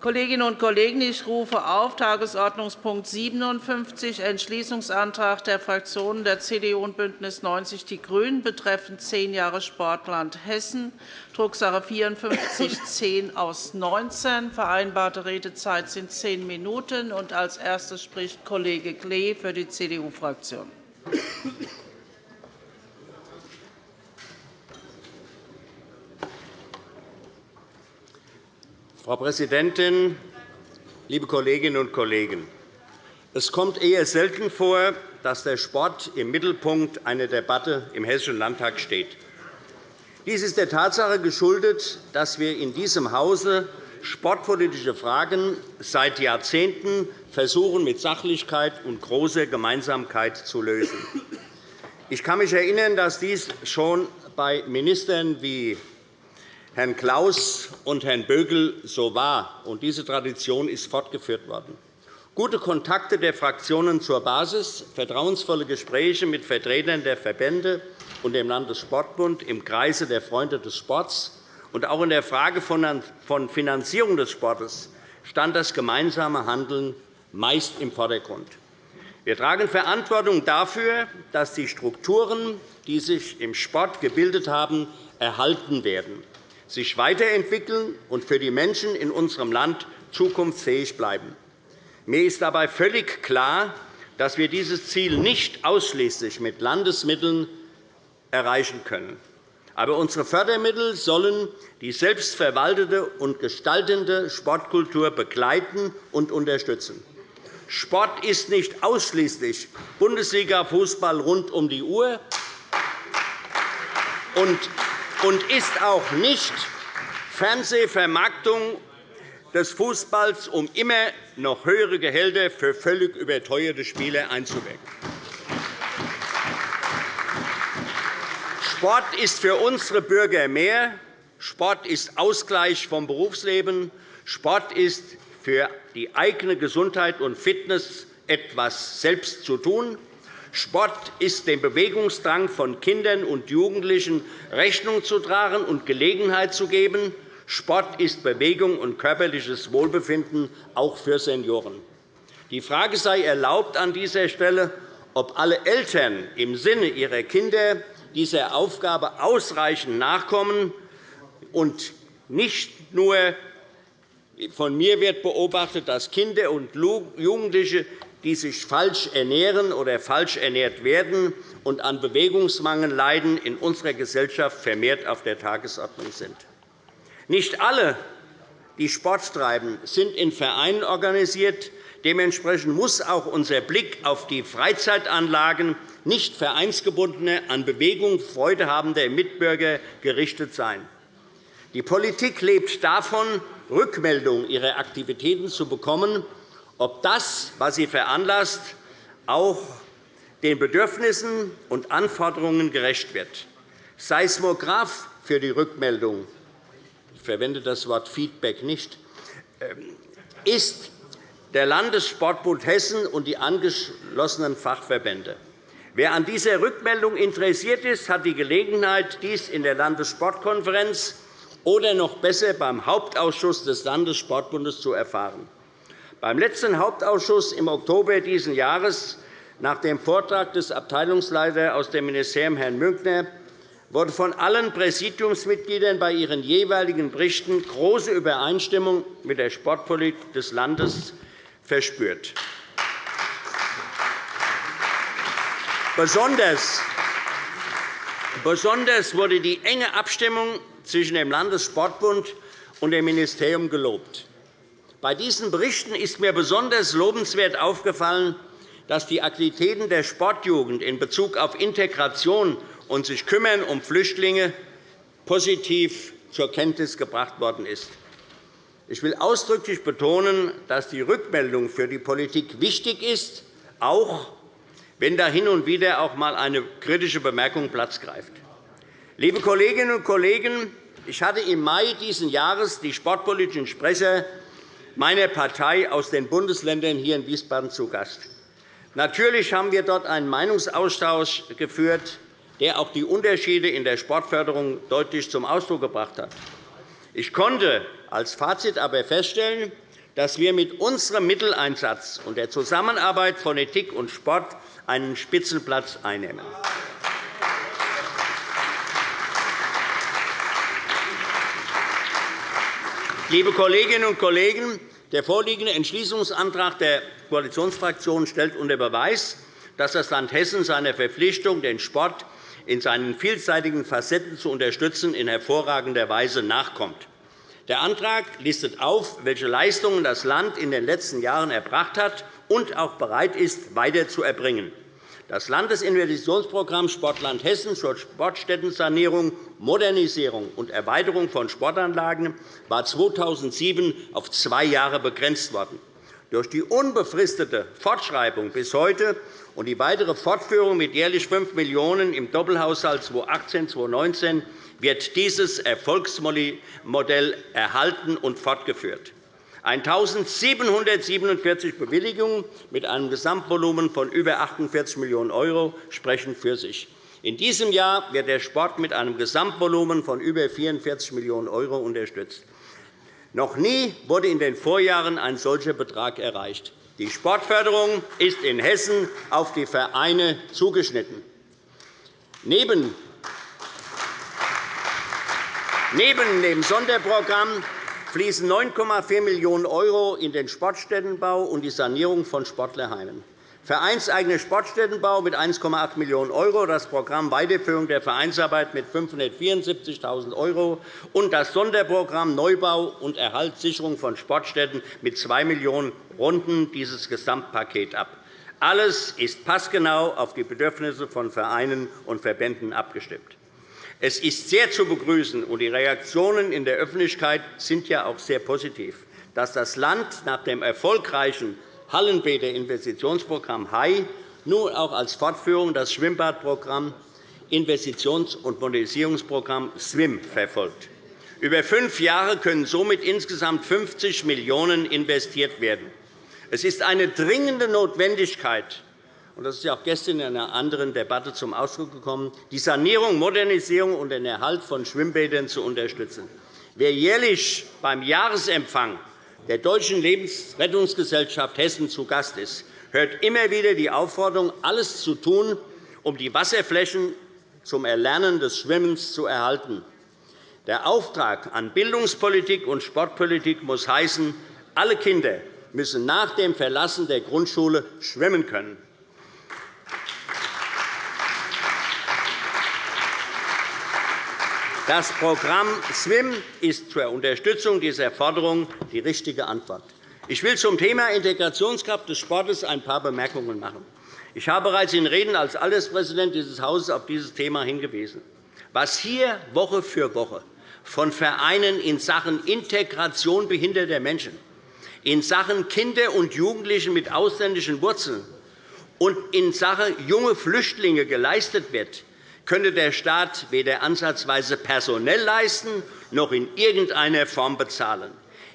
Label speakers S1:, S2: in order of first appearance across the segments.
S1: Kolleginnen und Kollegen, ich rufe auf Tagesordnungspunkt 57, Entschließungsantrag der Fraktionen der CDU und BÜNDNIS 90 die GRÜNEN betreffend zehn Jahre Sportland Hessen, Drucksache 5410 aus 19. Vereinbarte Redezeit sind zehn Minuten. Als Erstes spricht Kollege Klee für die CDU-Fraktion.
S2: Frau Präsidentin, liebe Kolleginnen und Kollegen! Es kommt eher selten vor, dass der Sport im Mittelpunkt einer Debatte im Hessischen Landtag steht. Dies ist der Tatsache geschuldet, dass wir in diesem Hause sportpolitische Fragen seit Jahrzehnten versuchen, mit Sachlichkeit und großer Gemeinsamkeit zu lösen. Ich kann mich erinnern, dass dies schon bei Ministern wie Herrn Klaus und Herrn Bögel so war. und Diese Tradition ist fortgeführt worden. Gute Kontakte der Fraktionen zur Basis, vertrauensvolle Gespräche mit Vertretern der Verbände und dem Landessportbund im Kreise der Freunde des Sports und auch in der Frage von Finanzierung des Sports stand das gemeinsame Handeln meist im Vordergrund. Wir tragen Verantwortung dafür, dass die Strukturen, die sich im Sport gebildet haben, erhalten werden sich weiterentwickeln und für die Menschen in unserem Land zukunftsfähig bleiben. Mir ist dabei völlig klar, dass wir dieses Ziel nicht ausschließlich mit Landesmitteln erreichen können. Aber unsere Fördermittel sollen die selbstverwaltete und gestaltende Sportkultur begleiten und unterstützen. Sport ist nicht ausschließlich Bundesliga-Fußball rund um die Uhr und ist auch nicht Fernsehvermarktung des Fußballs, um immer noch höhere Gehälter für völlig überteuerte Spieler einzuwirken. Sport ist für unsere Bürger mehr. Sport ist Ausgleich vom Berufsleben. Sport ist für die eigene Gesundheit und Fitness etwas selbst zu tun. Sport ist dem Bewegungsdrang von Kindern und Jugendlichen Rechnung zu tragen und Gelegenheit zu geben. Sport ist Bewegung und körperliches Wohlbefinden, auch für Senioren. Die Frage sei erlaubt an dieser Stelle, ob alle Eltern im Sinne ihrer Kinder dieser Aufgabe ausreichend nachkommen und nicht nur von mir wird beobachtet, dass Kinder und Jugendliche die sich falsch ernähren oder falsch ernährt werden und an Bewegungsmangel leiden, in unserer Gesellschaft vermehrt auf der Tagesordnung sind. Nicht alle, die Sport treiben, sind in Vereinen organisiert. Dementsprechend muss auch unser Blick auf die Freizeitanlagen nicht vereinsgebundener, an Bewegung Freude habender Mitbürger gerichtet sein. Die Politik lebt davon, Rückmeldungen ihrer Aktivitäten zu bekommen ob das, was sie veranlasst, auch den Bedürfnissen und Anforderungen gerecht wird. Seismograph für die Rückmeldung ich verwende das Wort Feedback nicht ähm, ist der Landessportbund Hessen und die angeschlossenen Fachverbände. Wer an dieser Rückmeldung interessiert ist, hat die Gelegenheit, dies in der Landessportkonferenz oder noch besser beim Hauptausschuss des Landessportbundes zu erfahren. Beim letzten Hauptausschuss im Oktober dieses Jahres, nach dem Vortrag des Abteilungsleiters aus dem Ministerium, Herrn Münkner, wurde von allen Präsidiumsmitgliedern bei ihren jeweiligen Berichten große Übereinstimmung mit der Sportpolitik des Landes verspürt. Besonders wurde die enge Abstimmung zwischen dem Landessportbund und dem Ministerium gelobt. Bei diesen Berichten ist mir besonders lobenswert aufgefallen, dass die Aktivitäten der Sportjugend in Bezug auf Integration und sich kümmern um Flüchtlinge positiv zur Kenntnis gebracht worden ist. Ich will ausdrücklich betonen, dass die Rückmeldung für die Politik wichtig ist, auch wenn da hin und wieder auch einmal eine kritische Bemerkung Platz greift. Liebe Kolleginnen und Kollegen, ich hatte im Mai dieses Jahres die sportpolitischen Sprecher meiner Partei aus den Bundesländern hier in Wiesbaden zu Gast. Natürlich haben wir dort einen Meinungsaustausch geführt, der auch die Unterschiede in der Sportförderung deutlich zum Ausdruck gebracht hat. Ich konnte als Fazit aber feststellen, dass wir mit unserem Mitteleinsatz und der Zusammenarbeit von Politik und Sport einen Spitzenplatz einnehmen. Liebe Kolleginnen und Kollegen, der vorliegende Entschließungsantrag der Koalitionsfraktionen stellt unter Beweis, dass das Land Hessen seiner Verpflichtung, den Sport in seinen vielseitigen Facetten zu unterstützen, in hervorragender Weise nachkommt. Der Antrag listet auf, welche Leistungen das Land in den letzten Jahren erbracht hat und auch bereit ist, weiter zu erbringen. Das Landesinvestitionsprogramm Sportland Hessen zur Sportstättensanierung, Modernisierung und Erweiterung von Sportanlagen war 2007 auf zwei Jahre begrenzt worden. Durch die unbefristete Fortschreibung bis heute und die weitere Fortführung mit jährlich 5 Millionen € im Doppelhaushalt 2018-2019 wird dieses Erfolgsmodell erhalten und fortgeführt. 1.747 Bewilligungen mit einem Gesamtvolumen von über 48 Millionen € sprechen für sich. In diesem Jahr wird der Sport mit einem Gesamtvolumen von über 44 Millionen € unterstützt. Noch nie wurde in den Vorjahren ein solcher Betrag erreicht. Die Sportförderung ist in Hessen auf die Vereine zugeschnitten. Neben dem Sonderprogramm fließen 9,4 Millionen € in den Sportstättenbau und die Sanierung von Sportlerheimen. Vereinseigener Sportstättenbau mit 1,8 Millionen €, das Programm Weiterführung der Vereinsarbeit mit 574.000 € und das Sonderprogramm Neubau und Erhaltssicherung von Sportstätten mit 2 Millionen € runden dieses Gesamtpaket ab. Alles ist passgenau auf die Bedürfnisse von Vereinen und Verbänden abgestimmt. Es ist sehr zu begrüßen, und die Reaktionen in der Öffentlichkeit sind ja auch sehr positiv, dass das Land nach dem erfolgreichen Hallenbäder-Investitionsprogramm HAI nun auch als Fortführung das Schwimmbadprogramm Investitions- und Modernisierungsprogramm SWIM verfolgt. Über fünf Jahre können somit insgesamt 50 Millionen € investiert werden. Es ist eine dringende Notwendigkeit, und das ist ja auch gestern in einer anderen Debatte zum Ausdruck gekommen, die Sanierung, Modernisierung und den Erhalt von Schwimmbädern zu unterstützen. Wer jährlich beim Jahresempfang der Deutschen Lebensrettungsgesellschaft Hessen zu Gast ist, hört immer wieder die Aufforderung, alles zu tun, um die Wasserflächen zum Erlernen des Schwimmens zu erhalten. Der Auftrag an Bildungspolitik und Sportpolitik muss heißen, alle Kinder müssen nach dem Verlassen der Grundschule schwimmen können. Das Programm SWIM ist zur Unterstützung dieser Forderung die richtige Antwort. Ich will zum Thema Integrationskraft des Sportes ein paar Bemerkungen machen. Ich habe bereits in Reden als Alterspräsident dieses Hauses auf dieses Thema hingewiesen. Was hier Woche für Woche von Vereinen in Sachen Integration behinderter Menschen, in Sachen Kinder und Jugendliche mit ausländischen Wurzeln und in Sachen junge Flüchtlinge geleistet wird, könnte der Staat weder ansatzweise personell leisten noch in irgendeiner Form bezahlen.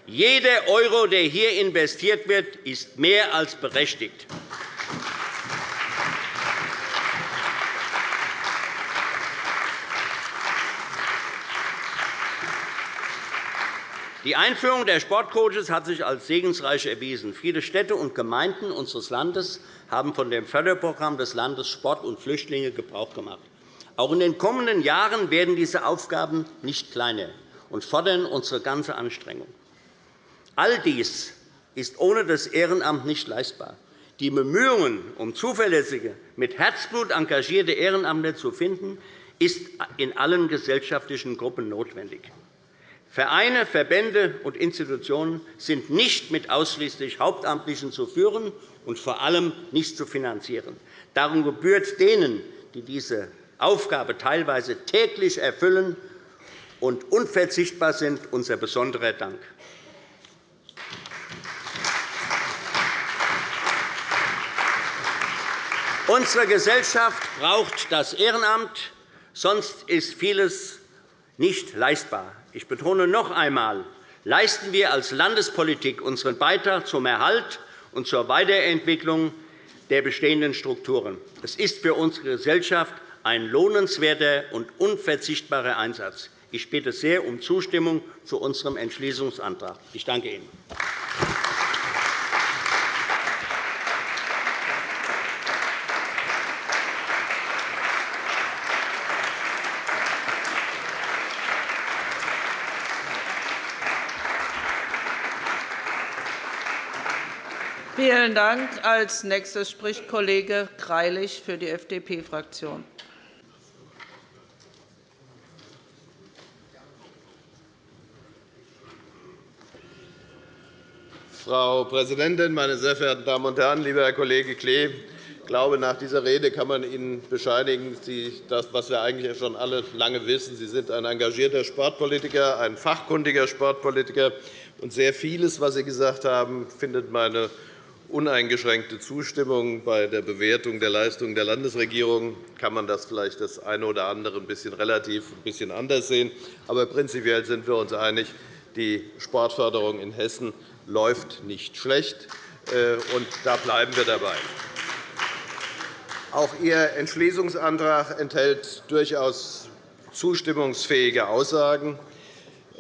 S2: Jeder Euro, der hier investiert wird, ist mehr als berechtigt. Die Einführung der Sportcoaches hat sich als segensreich erwiesen. Viele Städte und Gemeinden unseres Landes haben von dem Förderprogramm des Landes Sport und Flüchtlinge Gebrauch gemacht. Auch in den kommenden Jahren werden diese Aufgaben nicht kleiner und fordern unsere ganze Anstrengung. All dies ist ohne das Ehrenamt nicht leistbar. Die Bemühungen, um zuverlässige, mit Herzblut engagierte Ehrenamtler zu finden, ist in allen gesellschaftlichen Gruppen notwendig. Vereine, Verbände und Institutionen sind nicht mit ausschließlich Hauptamtlichen zu führen und vor allem nicht zu finanzieren. Darum gebührt denen, die diese Aufgabe teilweise täglich erfüllen und unverzichtbar sind, unser besonderer Dank. Unsere Gesellschaft braucht das Ehrenamt, sonst ist vieles nicht leistbar. Ich betone noch einmal, leisten wir als Landespolitik unseren Beitrag zum Erhalt und zur Weiterentwicklung der bestehenden Strukturen. Es ist für unsere Gesellschaft ein lohnenswerter und unverzichtbarer Einsatz. Ich bitte sehr um Zustimmung zu unserem Entschließungsantrag. Ich danke Ihnen.
S1: Vielen Dank. Als nächster spricht Kollege Greilich für die FDP-Fraktion.
S3: Frau Präsidentin, meine sehr verehrten Damen und Herren! Lieber Herr Kollege Klee, ich glaube, nach dieser Rede kann man Ihnen bescheinigen, das, was wir eigentlich schon alle lange wissen. Sie sind ein engagierter Sportpolitiker, ein fachkundiger Sportpolitiker. Und sehr vieles, was Sie gesagt haben, findet meine uneingeschränkte Zustimmung. Bei der Bewertung der Leistungen der Landesregierung kann man das vielleicht das eine oder andere ein bisschen relativ ein bisschen anders sehen. Aber prinzipiell sind wir uns einig, die Sportförderung in Hessen läuft nicht schlecht, äh, und da bleiben wir dabei. Auch Ihr Entschließungsantrag enthält durchaus zustimmungsfähige Aussagen.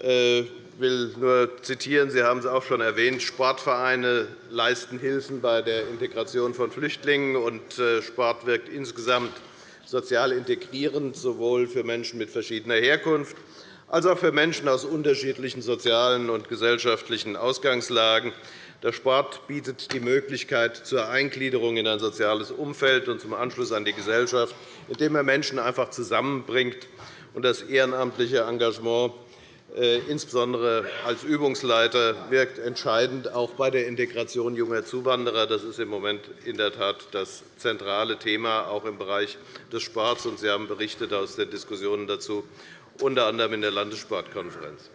S3: Äh, will nur zitieren, Sie haben es auch schon erwähnt, Sportvereine leisten Hilfen bei der Integration von Flüchtlingen, und äh, Sport wirkt insgesamt sozial integrierend, sowohl für Menschen mit verschiedener Herkunft als auch für Menschen aus unterschiedlichen sozialen und gesellschaftlichen Ausgangslagen. Der Sport bietet die Möglichkeit zur Eingliederung in ein soziales Umfeld und zum Anschluss an die Gesellschaft, indem er Menschen einfach zusammenbringt. Das ehrenamtliche Engagement äh, insbesondere als Übungsleiter wirkt entscheidend auch bei der Integration junger Zuwanderer. Das ist im Moment in der Tat das zentrale Thema, auch im Bereich des Sports. Sie haben berichtet aus den Diskussionen dazu, unter anderem in der Landessportkonferenz.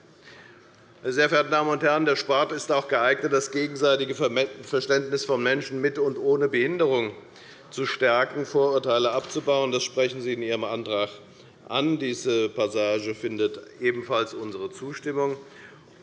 S3: Meine sehr verehrten Damen und Herren, der Sport ist auch geeignet, das gegenseitige Verständnis von Menschen mit und ohne Behinderung zu stärken, Vorurteile abzubauen. Das sprechen Sie in Ihrem Antrag an. Diese Passage findet ebenfalls unsere Zustimmung.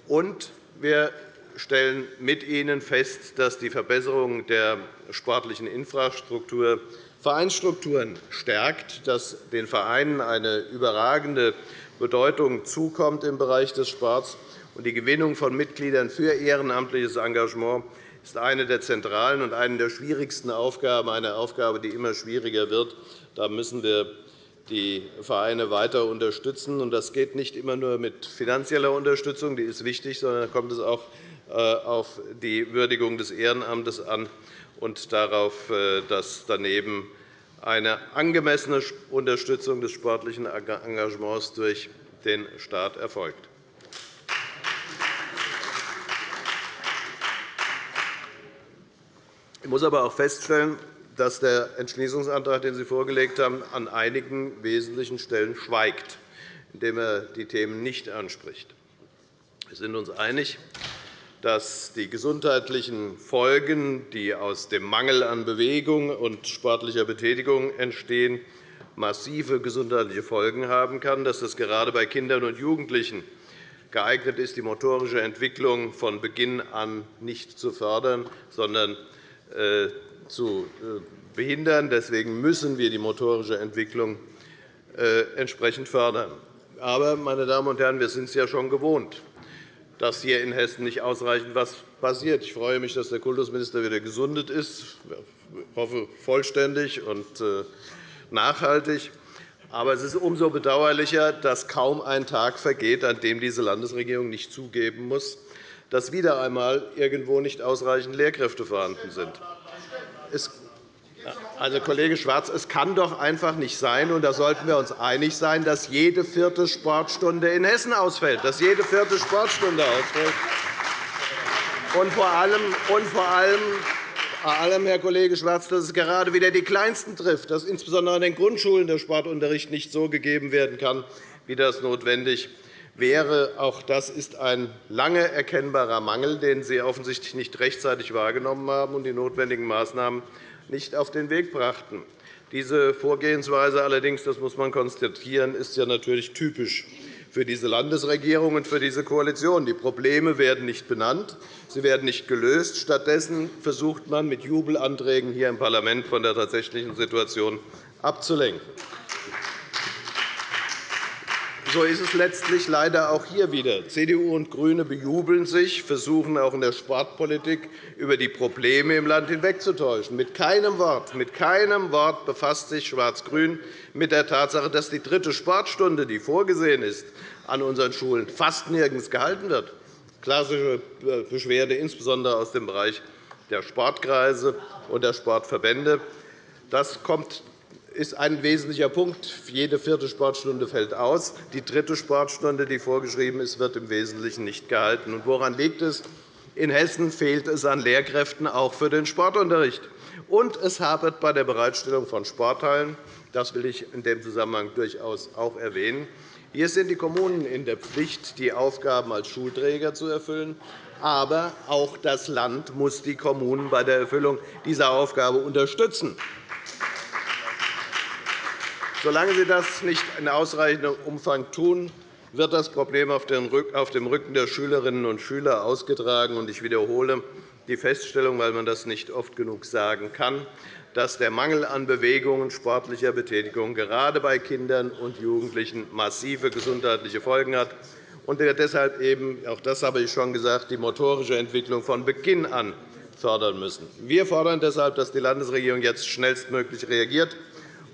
S3: Und wir stellen mit Ihnen fest, dass die Verbesserung der sportlichen Infrastruktur Vereinsstrukturen stärkt, dass den Vereinen eine überragende Bedeutung zukommt im Bereich des Sports. Die Gewinnung von Mitgliedern für ehrenamtliches Engagement ist eine der zentralen und eine der schwierigsten Aufgaben, eine Aufgabe, die immer schwieriger wird. Da müssen wir die Vereine weiter unterstützen. Das geht nicht immer nur mit finanzieller Unterstützung, die ist wichtig, sondern da kommt es auch äh, auf die Würdigung des Ehrenamtes an und darauf, äh, dass daneben eine angemessene Unterstützung des sportlichen Engagements durch den Staat erfolgt. Ich muss aber auch feststellen, dass der Entschließungsantrag, den Sie vorgelegt haben, an einigen wesentlichen Stellen schweigt, indem er die Themen nicht anspricht. Wir sind uns einig, dass die gesundheitlichen Folgen, die aus dem Mangel an Bewegung und sportlicher Betätigung entstehen, massive gesundheitliche Folgen haben kann, dass das gerade bei Kindern und Jugendlichen geeignet ist, die motorische Entwicklung von Beginn an nicht zu fördern, sondern äh, zu äh, behindern. Deswegen müssen wir die motorische Entwicklung äh, entsprechend fördern. Aber, meine Damen und Herren, wir sind es ja schon gewohnt, dass hier in Hessen nicht ausreichend etwas passiert. Ich freue mich, dass der Kultusminister wieder gesundet ist. Ich hoffe, vollständig und äh, nachhaltig. Aber es ist umso bedauerlicher, dass kaum ein Tag vergeht, an dem diese Landesregierung nicht zugeben muss, dass wieder einmal irgendwo nicht ausreichend Lehrkräfte vorhanden sind. Also, Kollege Schwarz, es kann doch einfach nicht sein, und da sollten wir uns einig sein, dass jede vierte Sportstunde in Hessen ausfällt, dass jede vierte Sportstunde ausfällt. Und vor allem, und vor allem vor allem, Herr Kollege Schwarz, dass es gerade wieder die Kleinsten trifft, dass insbesondere an den Grundschulen der Sportunterricht nicht so gegeben werden kann, wie das notwendig wäre. Auch das ist ein lange erkennbarer Mangel, den Sie offensichtlich nicht rechtzeitig wahrgenommen haben und die notwendigen Maßnahmen nicht auf den Weg brachten. Diese Vorgehensweise allerdings, das muss man konstatieren, ist ja natürlich typisch für diese Landesregierung und für diese Koalition. Die Probleme werden nicht benannt, sie werden nicht gelöst. Stattdessen versucht man, mit Jubelanträgen hier im Parlament von der tatsächlichen Situation abzulenken. So ist es letztlich leider auch hier wieder. CDU und GRÜNE bejubeln sich, versuchen auch in der Sportpolitik über die Probleme im Land hinwegzutäuschen. Mit keinem Wort, mit keinem Wort befasst sich Schwarz-Grün mit der Tatsache, dass die dritte Sportstunde, die vorgesehen ist, an unseren Schulen fast nirgends gehalten wird. Klassische Beschwerde, insbesondere aus dem Bereich der Sportkreise und der Sportverbände. Das kommt ist ein wesentlicher Punkt. Jede vierte Sportstunde fällt aus. Die dritte Sportstunde, die vorgeschrieben ist, wird im Wesentlichen nicht gehalten. Und woran liegt es? In Hessen fehlt es an Lehrkräften auch für den Sportunterricht. Und es hapert bei der Bereitstellung von Sporthallen. Das will ich in dem Zusammenhang durchaus auch erwähnen. Hier sind die Kommunen in der Pflicht, die Aufgaben als Schulträger zu erfüllen. Aber auch das Land muss die Kommunen bei der Erfüllung dieser Aufgabe unterstützen. Solange Sie das nicht in ausreichendem Umfang tun, wird das Problem auf dem Rücken der Schülerinnen und Schüler ausgetragen. Ich wiederhole die Feststellung, weil man das nicht oft genug sagen kann, dass der Mangel an Bewegung und sportlicher Betätigung gerade bei Kindern und Jugendlichen massive gesundheitliche Folgen hat und wir deshalb eben, auch das habe ich schon gesagt, die motorische Entwicklung von Beginn an fördern müssen. Wir fordern deshalb, dass die Landesregierung jetzt schnellstmöglich reagiert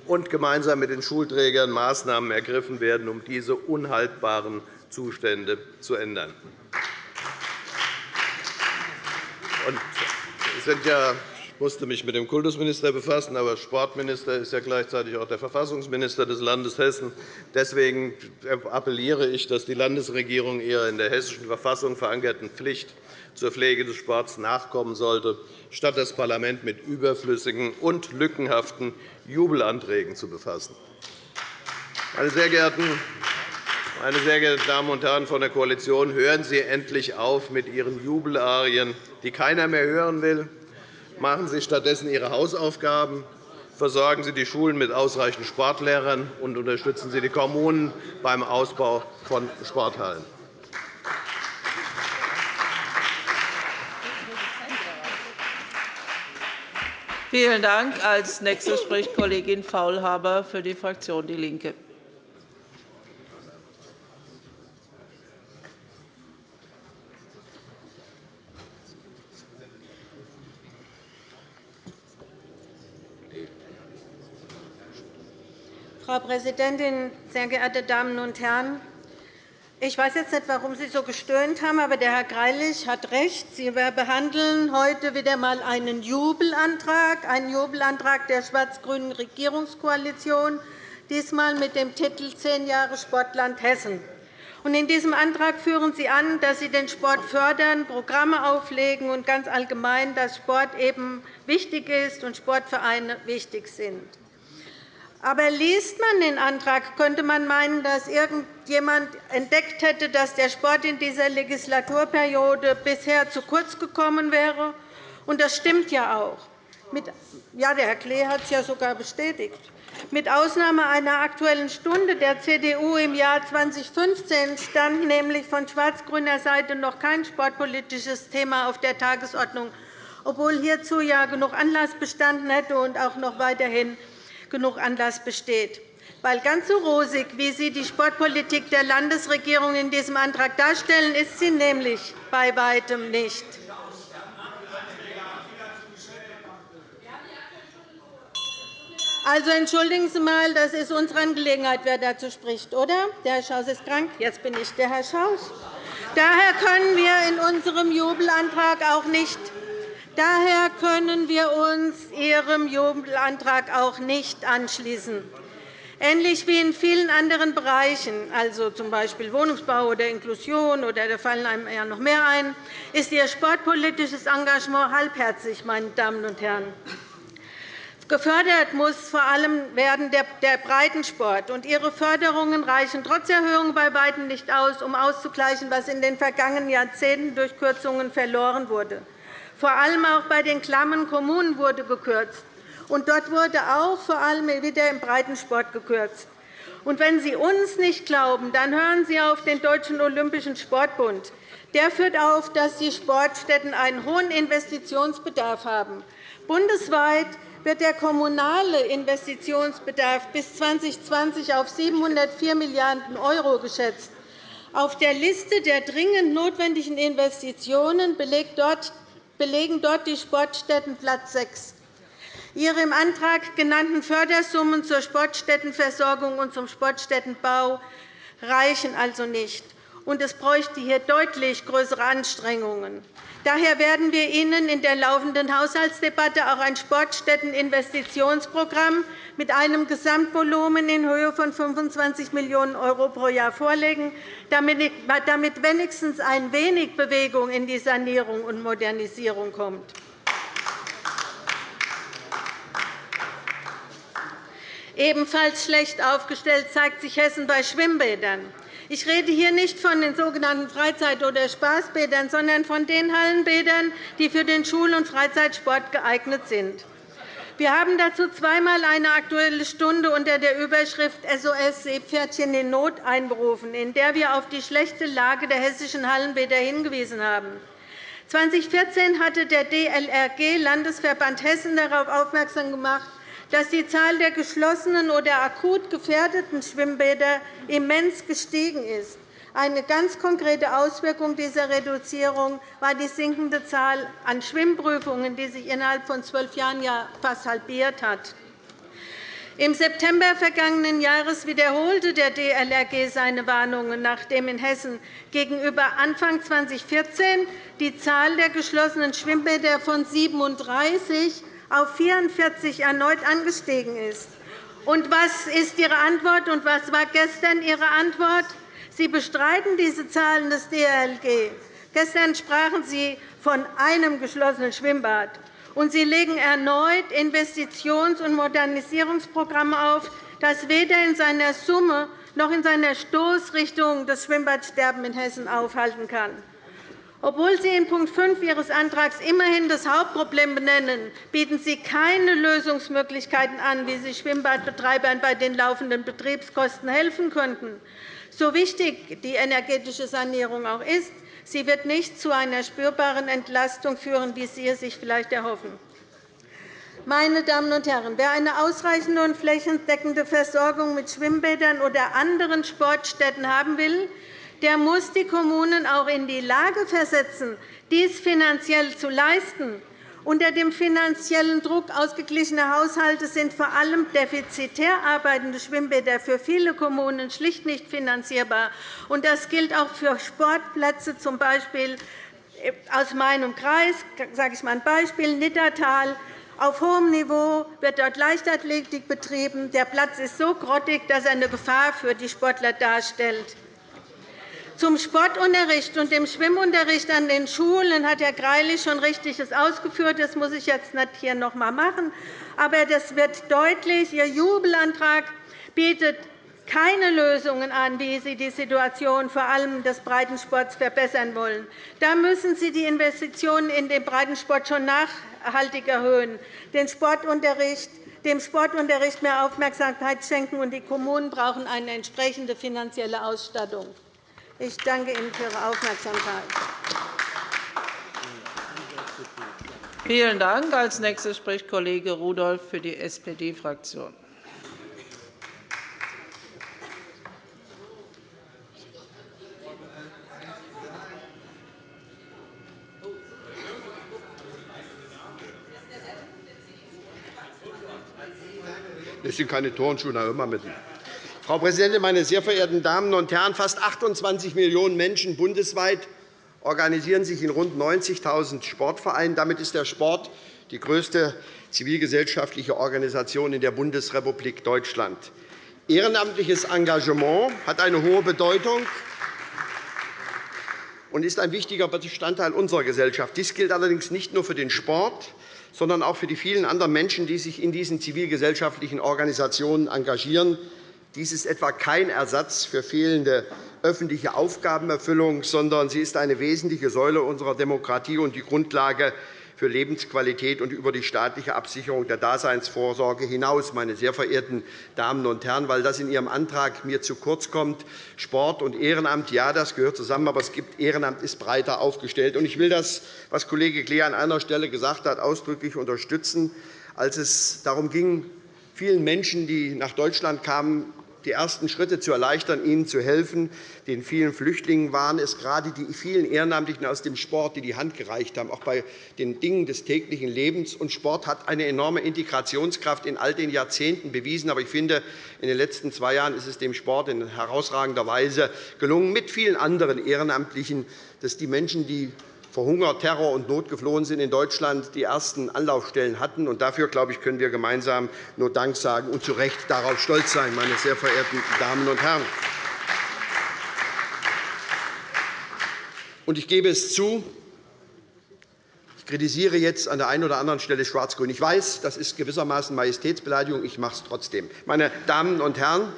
S3: und gemeinsam mit den Schulträgern Maßnahmen ergriffen werden, um diese unhaltbaren Zustände zu ändern. Ich musste mich mit dem Kultusminister befassen, aber Sportminister ist ja gleichzeitig auch der Verfassungsminister des Landes Hessen. Deswegen appelliere ich, dass die Landesregierung ihrer in der Hessischen Verfassung verankerten Pflicht zur Pflege des Sports nachkommen sollte, statt das Parlament mit überflüssigen und lückenhaften Jubelanträgen zu befassen. Meine sehr geehrten meine sehr geehrten Damen und Herren von der Koalition, hören Sie endlich auf mit Ihren Jubelarien, die keiner mehr hören will. Machen Sie stattdessen Ihre Hausaufgaben. Versorgen Sie die Schulen mit ausreichend Sportlehrern und unterstützen Sie die Kommunen beim Ausbau von Sporthallen.
S1: Vielen Dank. Als Nächste spricht Kollegin Faulhaber für die Fraktion DIE LINKE.
S4: Frau Präsidentin, sehr geehrte Damen und Herren! Ich weiß jetzt nicht, warum Sie so gestöhnt haben, aber der Herr Greilich hat recht. Sie behandeln heute wieder einmal einen Jubelantrag, einen Jubelantrag der schwarz-grünen Regierungskoalition, diesmal mit dem Titel Zehn Jahre Sportland Hessen. In diesem Antrag führen Sie an, dass Sie den Sport fördern, Programme auflegen und ganz allgemein, dass Sport eben wichtig ist und Sportvereine wichtig sind. Aber liest man den Antrag, könnte man meinen, dass irgendjemand entdeckt hätte, dass der Sport in dieser Legislaturperiode bisher zu kurz gekommen wäre. Und das stimmt ja auch. Ja, der Herr Klee hat es ja sogar bestätigt. Mit Ausnahme einer Aktuellen Stunde der CDU im Jahr 2015 stand nämlich von schwarz-grüner Seite noch kein sportpolitisches Thema auf der Tagesordnung, obwohl hierzu ja genug Anlass bestanden hätte und auch noch weiterhin genug Anlass besteht. Weil ganz so rosig, wie Sie die Sportpolitik der Landesregierung in diesem Antrag darstellen, ist sie nämlich bei weitem nicht. Also entschuldigen Sie einmal, das ist unsere Angelegenheit, wer dazu spricht, oder? Der Herr Schaus ist krank. Jetzt bin ich der Herr Schaus. Daher können wir in unserem Jubelantrag auch nicht Daher können wir uns Ihrem Jubelantrag auch nicht anschließen. Ähnlich wie in vielen anderen Bereichen, also z. Wohnungsbau oder Inklusion, oder da fallen einem ja noch mehr ein, ist Ihr sportpolitisches Engagement halbherzig, meine Damen und Herren. Gefördert muss vor allem werden der Breitensport. Und Ihre Förderungen reichen trotz Erhöhung bei weitem nicht aus, um auszugleichen, was in den vergangenen Jahrzehnten durch Kürzungen verloren wurde. Vor allem auch bei den klammen Kommunen wurde gekürzt. Und dort wurde auch vor allem wieder im Breitensport gekürzt. Und wenn Sie uns nicht glauben, dann hören Sie auf den Deutschen Olympischen Sportbund. Der führt auf, dass die Sportstätten einen hohen Investitionsbedarf haben. Bundesweit wird der kommunale Investitionsbedarf bis 2020 auf 704 Milliarden € geschätzt. Auf der Liste der dringend notwendigen Investitionen belegen dort die Sportstätten Platz 6. Ihre im Antrag genannten Fördersummen zur Sportstättenversorgung und zum Sportstättenbau reichen also nicht und es bräuchte hier deutlich größere Anstrengungen. Daher werden wir Ihnen in der laufenden Haushaltsdebatte auch ein Sportstätteninvestitionsprogramm mit einem Gesamtvolumen in Höhe von 25 Millionen € pro Jahr vorlegen, damit wenigstens ein wenig Bewegung in die Sanierung und Modernisierung kommt. Ebenfalls schlecht aufgestellt zeigt sich Hessen bei Schwimmbädern. Ich rede hier nicht von den sogenannten Freizeit- oder Spaßbädern, sondern von den Hallenbädern, die für den Schul- und Freizeitsport geeignet sind. Wir haben dazu zweimal eine Aktuelle Stunde unter der Überschrift SOS Seepferdchen in Not einberufen, in der wir auf die schlechte Lage der hessischen Hallenbäder hingewiesen haben. 2014 hatte der DLRG Landesverband Hessen darauf aufmerksam gemacht, dass die Zahl der geschlossenen oder akut gefährdeten Schwimmbäder immens gestiegen ist. Eine ganz konkrete Auswirkung dieser Reduzierung war die sinkende Zahl an Schwimmprüfungen, die sich innerhalb von zwölf Jahren fast halbiert hat. Im September vergangenen Jahres wiederholte der DLRG seine Warnungen, nachdem in Hessen gegenüber Anfang 2014 die Zahl der geschlossenen Schwimmbäder von 37 auf 44 erneut angestiegen ist. Und was ist Ihre Antwort, und was war gestern Ihre Antwort? Sie bestreiten diese Zahlen des DLG. Gestern sprachen Sie von einem geschlossenen Schwimmbad. Und Sie legen erneut Investitions- und Modernisierungsprogramme auf, das weder in seiner Summe noch in seiner Stoßrichtung das Schwimmbadsterben in Hessen aufhalten kann. Obwohl Sie in Punkt 5 Ihres Antrags immerhin das Hauptproblem benennen, bieten Sie keine Lösungsmöglichkeiten an, wie Sie Schwimmbadbetreibern bei den laufenden Betriebskosten helfen könnten. So wichtig die energetische Sanierung auch ist, sie wird nicht zu einer spürbaren Entlastung führen, wie Sie es sich vielleicht erhoffen. Meine Damen und Herren, wer eine ausreichende und flächendeckende Versorgung mit Schwimmbädern oder anderen Sportstätten haben will, der muss die Kommunen auch in die Lage versetzen, dies finanziell zu leisten. Unter dem finanziellen Druck ausgeglichener Haushalte sind vor allem defizitär arbeitende Schwimmbäder für viele Kommunen schlicht nicht finanzierbar. Das gilt auch für Sportplätze, z. B. aus meinem Kreis. sage ich mal ein Beispiel, Niddertal. Auf hohem Niveau wird dort Leichtathletik betrieben. Der Platz ist so grottig, dass er eine Gefahr für die Sportler darstellt. Zum Sportunterricht und dem Schwimmunterricht an den Schulen hat Herr Greilich schon Richtiges ausgeführt. Das muss ich jetzt nicht hier noch einmal machen. Aber das wird deutlich. Ihr Jubelantrag bietet keine Lösungen an, wie Sie die Situation vor allem des Breitensports verbessern wollen. Da müssen Sie die Investitionen in den Breitensport schon nachhaltig erhöhen, den Sportunterricht, dem Sportunterricht mehr Aufmerksamkeit schenken, und die Kommunen brauchen eine entsprechende finanzielle Ausstattung. Ich danke Ihnen für Ihre Aufmerksamkeit.
S1: Vielen Dank. Als nächster spricht Kollege Rudolph für die SPD-Fraktion.
S5: Das sind keine Turnschuhe, immer mitten. Frau Präsidentin, meine sehr verehrten Damen und Herren! Fast 28 Millionen Menschen bundesweit organisieren sich in rund 90.000 Sportvereinen. Damit ist der Sport die größte zivilgesellschaftliche Organisation in der Bundesrepublik Deutschland. Ehrenamtliches Engagement hat eine hohe Bedeutung und ist ein wichtiger Bestandteil unserer Gesellschaft. Dies gilt allerdings nicht nur für den Sport, sondern auch für die vielen anderen Menschen, die sich in diesen zivilgesellschaftlichen Organisationen engagieren. Dies ist etwa kein Ersatz für fehlende öffentliche Aufgabenerfüllung, sondern sie ist eine wesentliche Säule unserer Demokratie und die Grundlage für Lebensqualität und über die staatliche Absicherung der Daseinsvorsorge hinaus, meine sehr verehrten Damen und Herren, weil das in Ihrem Antrag mir zu kurz kommt. Sport und Ehrenamt, ja, das gehört zusammen, aber es gibt, Ehrenamt ist breiter aufgestellt. Ich will das, was Kollege Klee an einer Stelle gesagt hat, ausdrücklich unterstützen. als es darum ging, vielen Menschen, die nach Deutschland kamen, die ersten Schritte zu erleichtern, ihnen zu helfen. Den vielen Flüchtlingen waren es gerade die vielen Ehrenamtlichen aus dem Sport, die die Hand gereicht haben, auch bei den Dingen des täglichen Lebens. Und Sport hat eine enorme Integrationskraft in all den Jahrzehnten bewiesen. Aber ich finde, in den letzten zwei Jahren ist es dem Sport in herausragender Weise gelungen, mit vielen anderen Ehrenamtlichen, dass die Menschen, die vor Hunger, Terror und Not geflohen sind in Deutschland, die ersten Anlaufstellen hatten. Und dafür, glaube ich, können wir gemeinsam nur Dank sagen und zu Recht darauf stolz sein, meine sehr verehrten Damen und Herren. Und ich gebe es zu, ich kritisiere jetzt an der einen oder anderen Stelle Schwarz-Grün. Ich weiß, das ist gewissermaßen Majestätsbeleidigung. Ich mache es trotzdem. Meine Damen und Herren,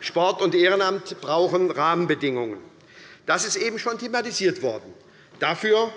S5: Sport und Ehrenamt brauchen Rahmenbedingungen. Das ist eben schon thematisiert worden. Dafür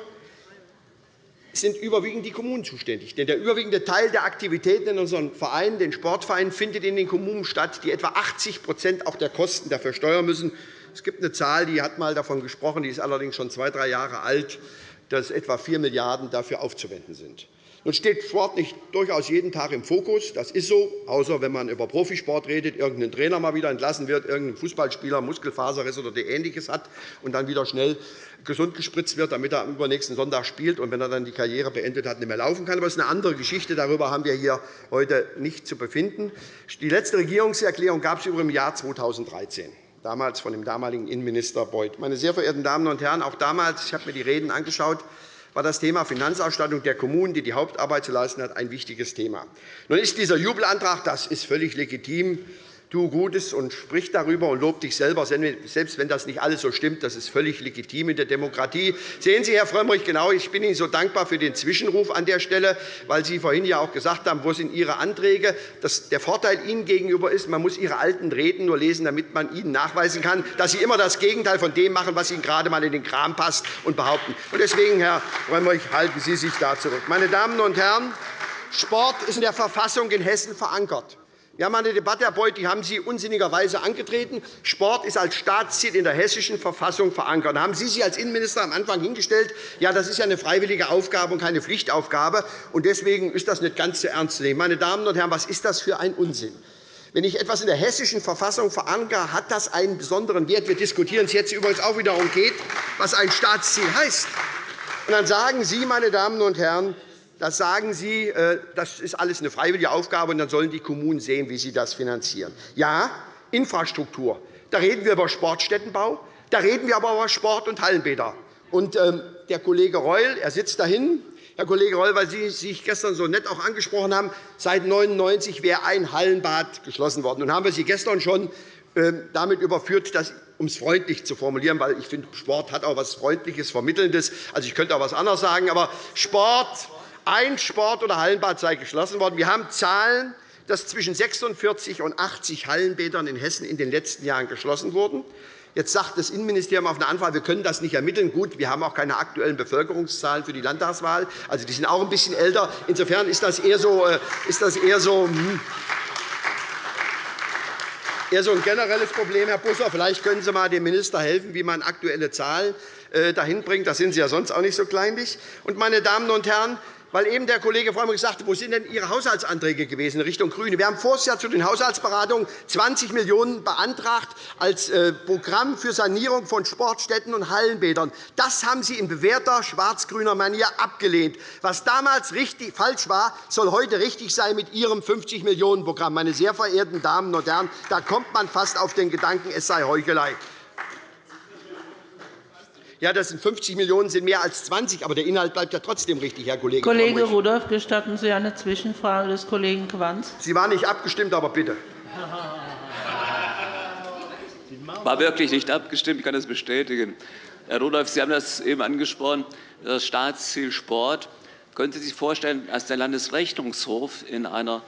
S5: sind überwiegend die Kommunen zuständig. Denn der überwiegende Teil der Aktivitäten in unseren Vereinen, den Sportvereinen, findet in den Kommunen statt, die etwa 80 auch der Kosten dafür steuern müssen. Es gibt eine Zahl, die hat einmal davon gesprochen, die ist allerdings schon zwei, drei Jahre alt, dass etwa 4 Milliarden € dafür aufzuwenden sind. Nun steht Sport nicht durchaus jeden Tag im Fokus. Das ist so, außer wenn man über Profisport redet, irgendein Trainer mal wieder entlassen wird, irgendein Fußballspieler Muskelfaserriss oder Ähnliches hat und dann wieder schnell gesund gespritzt wird, damit er am übernächsten Sonntag spielt und wenn er dann die Karriere beendet hat, nicht mehr laufen kann. Aber das ist eine andere Geschichte. Darüber haben wir hier heute nicht zu befinden. Die letzte Regierungserklärung gab es übrigens im Jahr 2013 damals von dem damaligen Innenminister Beuth. Meine sehr verehrten Damen und Herren, auch damals, ich habe mir die Reden angeschaut, war das Thema Finanzausstattung der Kommunen, die die Hauptarbeit zu leisten hat, ein wichtiges Thema. Nun ist dieser Jubelantrag das ist völlig legitim tu Gutes und sprich darüber und lob dich selber, selbst wenn das nicht alles so stimmt. Das ist völlig legitim in der Demokratie. Sehen Sie, Herr Frömmrich, genau, ich bin Ihnen so dankbar für den Zwischenruf an der Stelle, weil Sie vorhin ja auch gesagt haben, wo sind Ihre Anträge. Der Vorteil Ihnen gegenüber ist, man muss Ihre alten Reden nur lesen, damit man Ihnen nachweisen kann, dass Sie immer das Gegenteil von dem machen, was Ihnen gerade einmal in den Kram passt, und behaupten. Deswegen, Herr Frömmrich, halten Sie sich da zurück. Meine Damen und Herren, Sport ist in der Verfassung in Hessen verankert. Wir haben eine Debatte, Herr Beuth, die haben Sie unsinnigerweise angetreten. Sport ist als Staatsziel in der Hessischen Verfassung verankert. Da haben Sie sich als Innenminister am Anfang hingestellt, ja, das ist ja eine freiwillige Aufgabe und keine Pflichtaufgabe, und deswegen ist das nicht ganz so ernst zu nehmen. Meine Damen und Herren, was ist das für ein Unsinn? Wenn ich etwas in der Hessischen Verfassung verankere, hat das einen besonderen Wert. Wir diskutieren es jetzt übrigens auch wieder darum geht, was ein Staatsziel heißt. Und dann sagen Sie, meine Damen und Herren, das sagen Sie, äh, das ist alles eine freiwillige Aufgabe, und dann sollen die Kommunen sehen, wie sie das finanzieren. Ja, Infrastruktur. Da reden wir über Sportstättenbau, da reden wir aber über Sport- und Hallenbäder. Und, ähm, der Kollege Reul er sitzt dahin, Herr Kollege Reul, weil Sie sich gestern so nett auch angesprochen haben, seit 1999 wäre ein Hallenbad geschlossen worden. Nun haben wir Sie gestern schon ähm, damit überführt, das, um es freundlich zu formulieren, weil ich finde, Sport hat auch etwas Freundliches, Vermittelndes. Also, ich könnte auch etwas anderes sagen, aber Sport ein Sport- oder Hallenbad sei geschlossen worden. Wir haben Zahlen, dass zwischen 46 und 80 Hallenbädern in Hessen in den letzten Jahren geschlossen wurden. Jetzt sagt das Innenministerium auf eine Anfrage, wir können das nicht ermitteln. Gut, wir haben auch keine aktuellen Bevölkerungszahlen für die Landtagswahl. Also, die sind auch ein bisschen älter. Insofern ist das eher so, äh, ist das eher so hm, eher so ein generelles Problem, Herr Busser. Vielleicht können Sie einmal dem Minister helfen, wie man aktuelle Zahlen äh, dahin bringt. Da sind Sie ja sonst auch nicht so kleinlich. Meine Damen und Herren, weil eben der Kollege Frömmrich sagte, wo sind denn Ihre Haushaltsanträge gewesen in Richtung GRÜNE? Wir haben vorher Jahr zu den Haushaltsberatungen 20 Millionen € beantragt als äh, Programm für Sanierung von Sportstätten und Hallenbädern. Das haben Sie in bewährter schwarz-grüner Manier abgelehnt. Was damals richtig, falsch war, soll heute richtig sein mit Ihrem 50 Millionen € Programm. Meine sehr verehrten Damen und Herren, da kommt man fast auf den Gedanken, es sei Heuchelei. Ja, das sind 50 Millionen € sind mehr als 20, aber der Inhalt bleibt ja trotzdem richtig, Herr Kollege
S1: Kollege Rudolph, gestatten Sie eine Zwischenfrage des Kollegen Quanz?
S5: Sie war nicht abgestimmt, aber bitte.
S6: War wirklich nicht abgestimmt. Ich kann das bestätigen. Herr Rudolph, Sie haben das eben angesprochen, das Staatsziel Sport. Können Sie sich vorstellen, dass der Landesrechnungshof in einer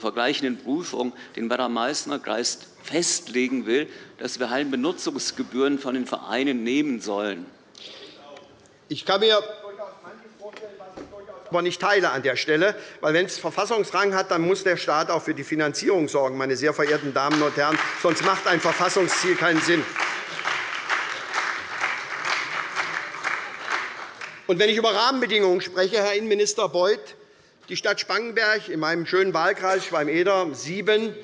S6: vergleichenden Prüfung den Werder-Meißner-Kreis festlegen will, dass wir Hallenbenutzungsgebühren von den Vereinen nehmen sollen.
S5: Ich kann mir aber nicht teile an der Stelle, weil wenn es Verfassungsrang hat, dann muss der Staat auch für die Finanzierung sorgen, meine sehr verehrten Damen und Herren. Sonst macht ein Verfassungsziel keinen Sinn. Und wenn ich über Rahmenbedingungen spreche, Herr Innenminister Beuth, Die Stadt Spangenberg in meinem schönen Wahlkreis Schwalm-Eder 7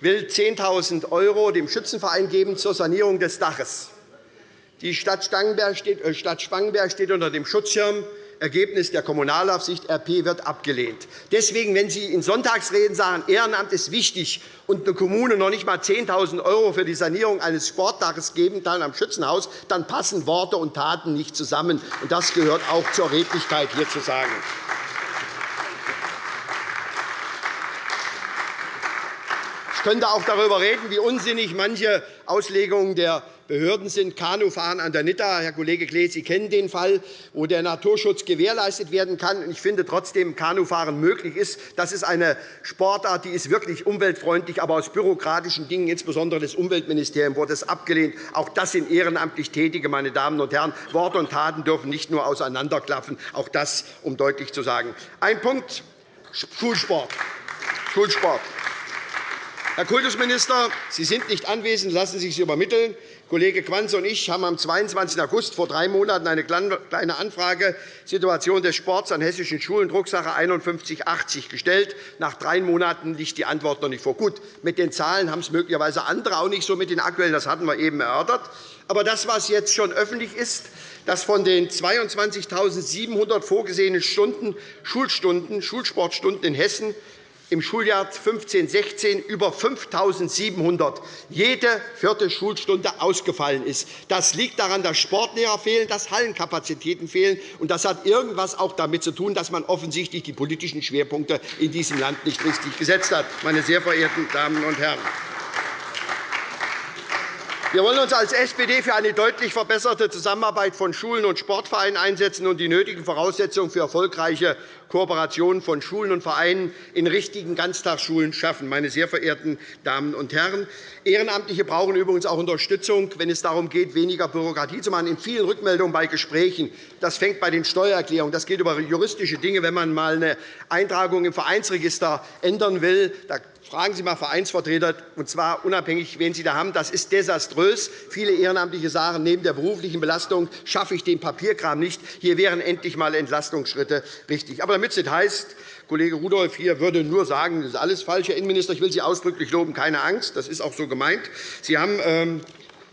S5: will 10.000 € dem Schützenverein geben zur Sanierung des Daches. Die Stadt Spangenberg steht, äh, unter dem Schutzschirm. Ergebnis der Kommunalaufsicht RP wird abgelehnt. Deswegen, wenn Sie in Sonntagsreden sagen, Ehrenamt ist wichtig und eine Kommune noch nicht einmal 10.000 € für die Sanierung eines Sportdaches geben kann am Schützenhaus, dann passen Worte und Taten nicht zusammen. Das gehört auch zur Redlichkeit hier zu sagen. Ich könnte auch darüber reden, wie unsinnig manche Auslegungen der Behörden sind. Kanufahren an der Nitta. Herr Kollege Klees, Sie kennen den Fall, wo der Naturschutz gewährleistet werden kann. Ich finde trotzdem, Kanufahren möglich ist. Das ist eine Sportart, die ist wirklich umweltfreundlich, aber aus bürokratischen Dingen, insbesondere des Umweltministeriums, wurde es abgelehnt. Auch das sind ehrenamtlich Tätige, meine Damen und Herren. Worte und Taten dürfen nicht nur auseinanderklaffen. Auch das, um deutlich zu sagen. Ein Punkt Schulsport. Schulsport. Herr Kultusminister, Sie sind nicht anwesend. Lassen Sie sich übermitteln. Kollege Quanze und ich haben am 22. August vor drei Monaten eine Kleine Anfrage Situation des Sports an hessischen Schulen, Drucksache 5180, gestellt. Nach drei Monaten liegt die Antwort noch nicht vor. Gut, mit den Zahlen haben es möglicherweise andere auch nicht so mit den aktuellen. Das hatten wir eben erörtert. Aber das, was jetzt schon öffentlich ist, dass von den 22.700 vorgesehenen Stunden Schulstunden, Schulsportstunden in Hessen im Schuljahr 15-16 über 5.700 jede vierte Schulstunde ausgefallen ist. Das liegt daran, dass Sportlehrer fehlen, dass Hallenkapazitäten fehlen. Und das hat irgendwas auch damit zu tun, dass man offensichtlich die politischen Schwerpunkte in diesem Land nicht richtig gesetzt hat. Meine sehr verehrten Damen und Herren! Wir wollen uns als SPD für eine deutlich verbesserte Zusammenarbeit von Schulen und Sportvereinen einsetzen und die nötigen Voraussetzungen für erfolgreiche Kooperation von Schulen und Vereinen in richtigen Ganztagsschulen schaffen. Meine sehr verehrten Damen und Herren, Ehrenamtliche brauchen übrigens auch Unterstützung, wenn es darum geht, weniger Bürokratie zu machen. In vielen Rückmeldungen bei Gesprächen, das fängt bei den Steuererklärungen, das geht über juristische Dinge, wenn man einmal eine Eintragung im Vereinsregister ändern will, Fragen Sie einmal Vereinsvertreter, und zwar unabhängig, wen Sie da haben. Das ist desaströs. Viele Ehrenamtliche sagen, neben der beruflichen Belastung schaffe ich den Papierkram nicht. Hier wären endlich einmal Entlastungsschritte richtig. Aber damit es nicht heißt, Kollege Rudolph hier würde nur sagen, das ist alles falsch, Herr Innenminister. Ich will Sie ausdrücklich loben. Keine Angst, das ist auch so gemeint. Sie haben ähm,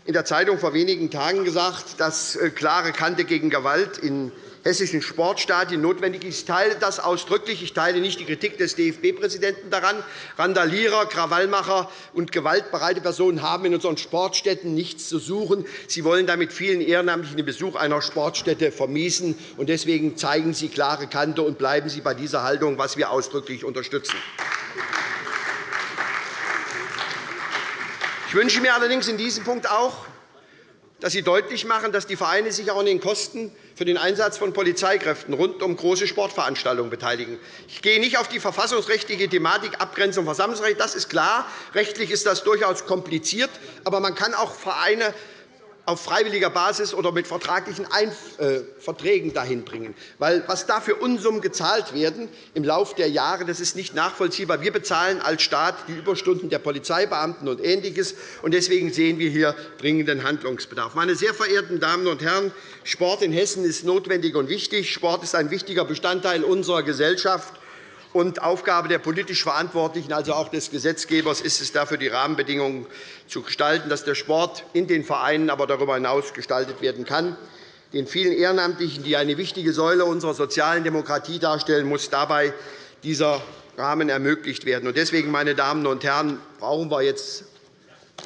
S5: in der Zeitung vor wenigen Tagen gesagt, dass äh, klare Kante gegen Gewalt in hessischen Sportstadien notwendig ist. Ich teile das ausdrücklich. Ich teile nicht die Kritik des DFB-Präsidenten daran. Randalierer, Krawallmacher und gewaltbereite Personen haben in unseren Sportstätten nichts zu suchen. Sie wollen damit vielen Ehrenamtlichen den Besuch einer Sportstätte vermiesen. Deswegen zeigen Sie klare Kante und bleiben Sie bei dieser Haltung, was wir ausdrücklich unterstützen. Ich wünsche mir allerdings in diesem Punkt auch, dass Sie deutlich machen, dass die Vereine sich auch an den Kosten für den Einsatz von Polizeikräften rund um große Sportveranstaltungen beteiligen. Ich gehe nicht auf die verfassungsrechtliche Thematik Abgrenzung Versammlungsrecht. Das ist klar. Rechtlich ist das durchaus kompliziert. Aber man kann auch Vereine auf freiwilliger Basis oder mit vertraglichen äh, Verträgen dahin bringen. Weil was da für Unsummen gezahlt werden im Laufe der Jahre, das ist nicht nachvollziehbar. Wir bezahlen als Staat die Überstunden der Polizeibeamten und Ähnliches. Und deswegen sehen wir hier dringenden Handlungsbedarf. Meine sehr verehrten Damen und Herren, Sport in Hessen ist notwendig und wichtig. Sport ist ein wichtiger Bestandteil unserer Gesellschaft. Und Aufgabe der politisch Verantwortlichen, also auch des Gesetzgebers, ist es dafür, die Rahmenbedingungen zu gestalten, dass der Sport in den Vereinen, aber darüber hinaus gestaltet werden kann. Den vielen Ehrenamtlichen, die eine wichtige Säule unserer sozialen Demokratie darstellen, muss dabei dieser Rahmen ermöglicht werden. Deswegen, meine Damen und Herren, brauchen wir jetzt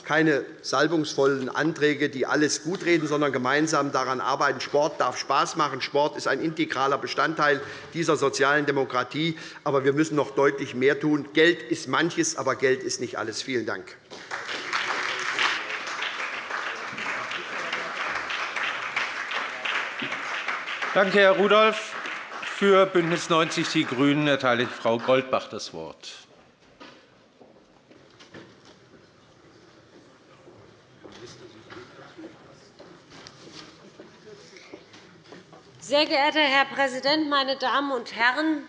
S5: keine salbungsvollen Anträge, die alles gutreden, sondern gemeinsam daran arbeiten. Sport darf Spaß machen. Sport ist ein integraler Bestandteil dieser sozialen Demokratie. Aber wir müssen noch deutlich mehr tun. Geld ist manches, aber Geld ist nicht alles. Vielen Dank.
S7: Danke, Herr Rudolph. Für BÜNDNIS 90 die GRÜNEN erteile ich Frau Goldbach das Wort.
S8: Sehr geehrter Herr Präsident, meine Damen und Herren!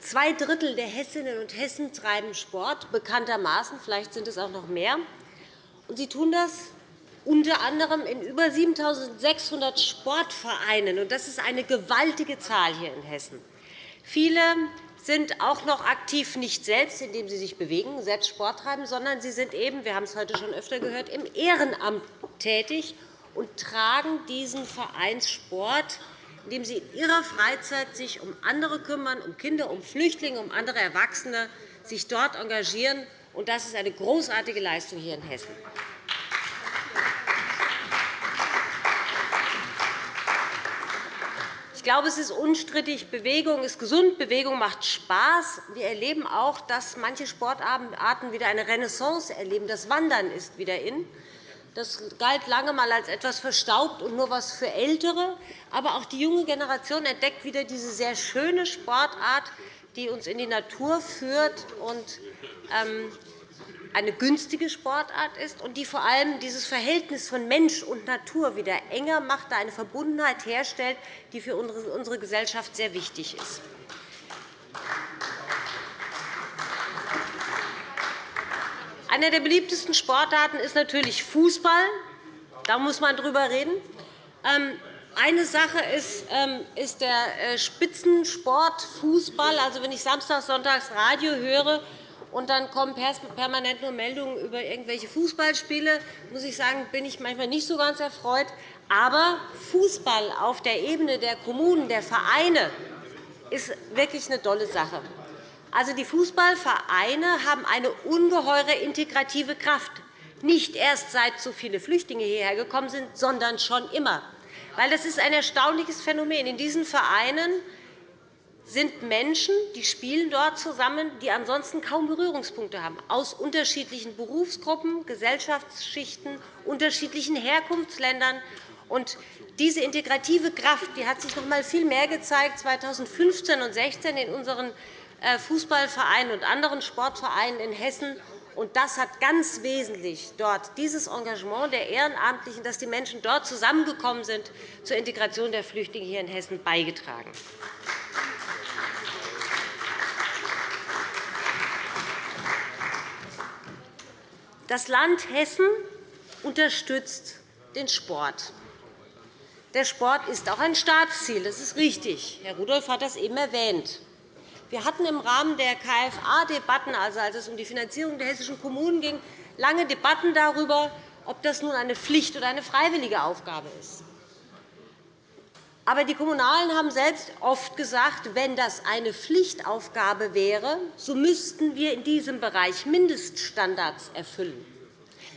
S8: Zwei Drittel der Hessinnen und Hessen treiben Sport, bekanntermaßen. Vielleicht sind es auch noch mehr. Und sie tun das unter anderem in über 7.600 Sportvereinen. Das ist eine gewaltige Zahl hier in Hessen. Viele sind auch noch aktiv nicht selbst, indem sie sich bewegen, selbst Sport treiben, sondern sie sind eben, wir haben es heute schon öfter gehört, im Ehrenamt tätig und tragen diesen Vereinssport, indem sie in ihrer Freizeit sich um andere kümmern, um Kinder, um Flüchtlinge, um andere Erwachsene, sich dort engagieren. Das ist eine großartige Leistung hier in Hessen. Ich glaube, es ist unstrittig, Bewegung ist gesund, Bewegung macht Spaß. Wir erleben auch, dass manche Sportarten wieder eine Renaissance erleben. Das Wandern ist wieder in. Das galt lange einmal als etwas verstaubt und nur etwas für Ältere. Aber auch die junge Generation entdeckt wieder diese sehr schöne Sportart, die uns in die Natur führt und ähm, eine günstige Sportart ist und die vor allem dieses Verhältnis von Mensch und Natur wieder enger macht, da eine Verbundenheit herstellt, die für unsere Gesellschaft sehr wichtig ist. Eine der beliebtesten Sportarten ist natürlich Fußball. Da muss man drüber reden. Ähm, eine Sache ist, ähm, der äh, Spitzensport Fußball. Also, wenn ich samstags, sonntags Radio höre, und dann kommen permanent nur Meldungen über irgendwelche Fußballspiele. muss ich sagen, bin ich manchmal nicht so ganz erfreut. Aber Fußball auf der Ebene der Kommunen, der Vereine, ist wirklich eine tolle Sache. Also, die Fußballvereine haben eine ungeheure integrative Kraft, nicht erst seit so viele Flüchtlinge hierher gekommen sind, sondern schon immer. Weil das ist ein erstaunliches Phänomen. In diesen Vereinen sind Menschen, die spielen dort zusammen, die ansonsten kaum Berührungspunkte haben, aus unterschiedlichen Berufsgruppen, Gesellschaftsschichten, unterschiedlichen Herkunftsländern. Und diese integrative Kraft die hat sich noch einmal viel mehr gezeigt 2015 und 2016 in unseren Fußballvereinen und anderen Sportvereinen in Hessen. Und das hat ganz wesentlich dort dieses Engagement der Ehrenamtlichen, dass die Menschen dort zusammengekommen sind, zur Integration der Flüchtlinge hier in Hessen beigetragen. Das Land Hessen unterstützt den Sport. Der Sport ist auch ein Staatsziel. Das ist richtig. Herr Rudolph hat das eben erwähnt. Wir hatten im Rahmen der KFA-Debatten, also als es um die Finanzierung der hessischen Kommunen ging, lange Debatten darüber, ob das nun eine Pflicht oder eine freiwillige Aufgabe ist. Aber die Kommunalen haben selbst oft gesagt, wenn das eine Pflichtaufgabe wäre, so müssten wir in diesem Bereich Mindeststandards erfüllen.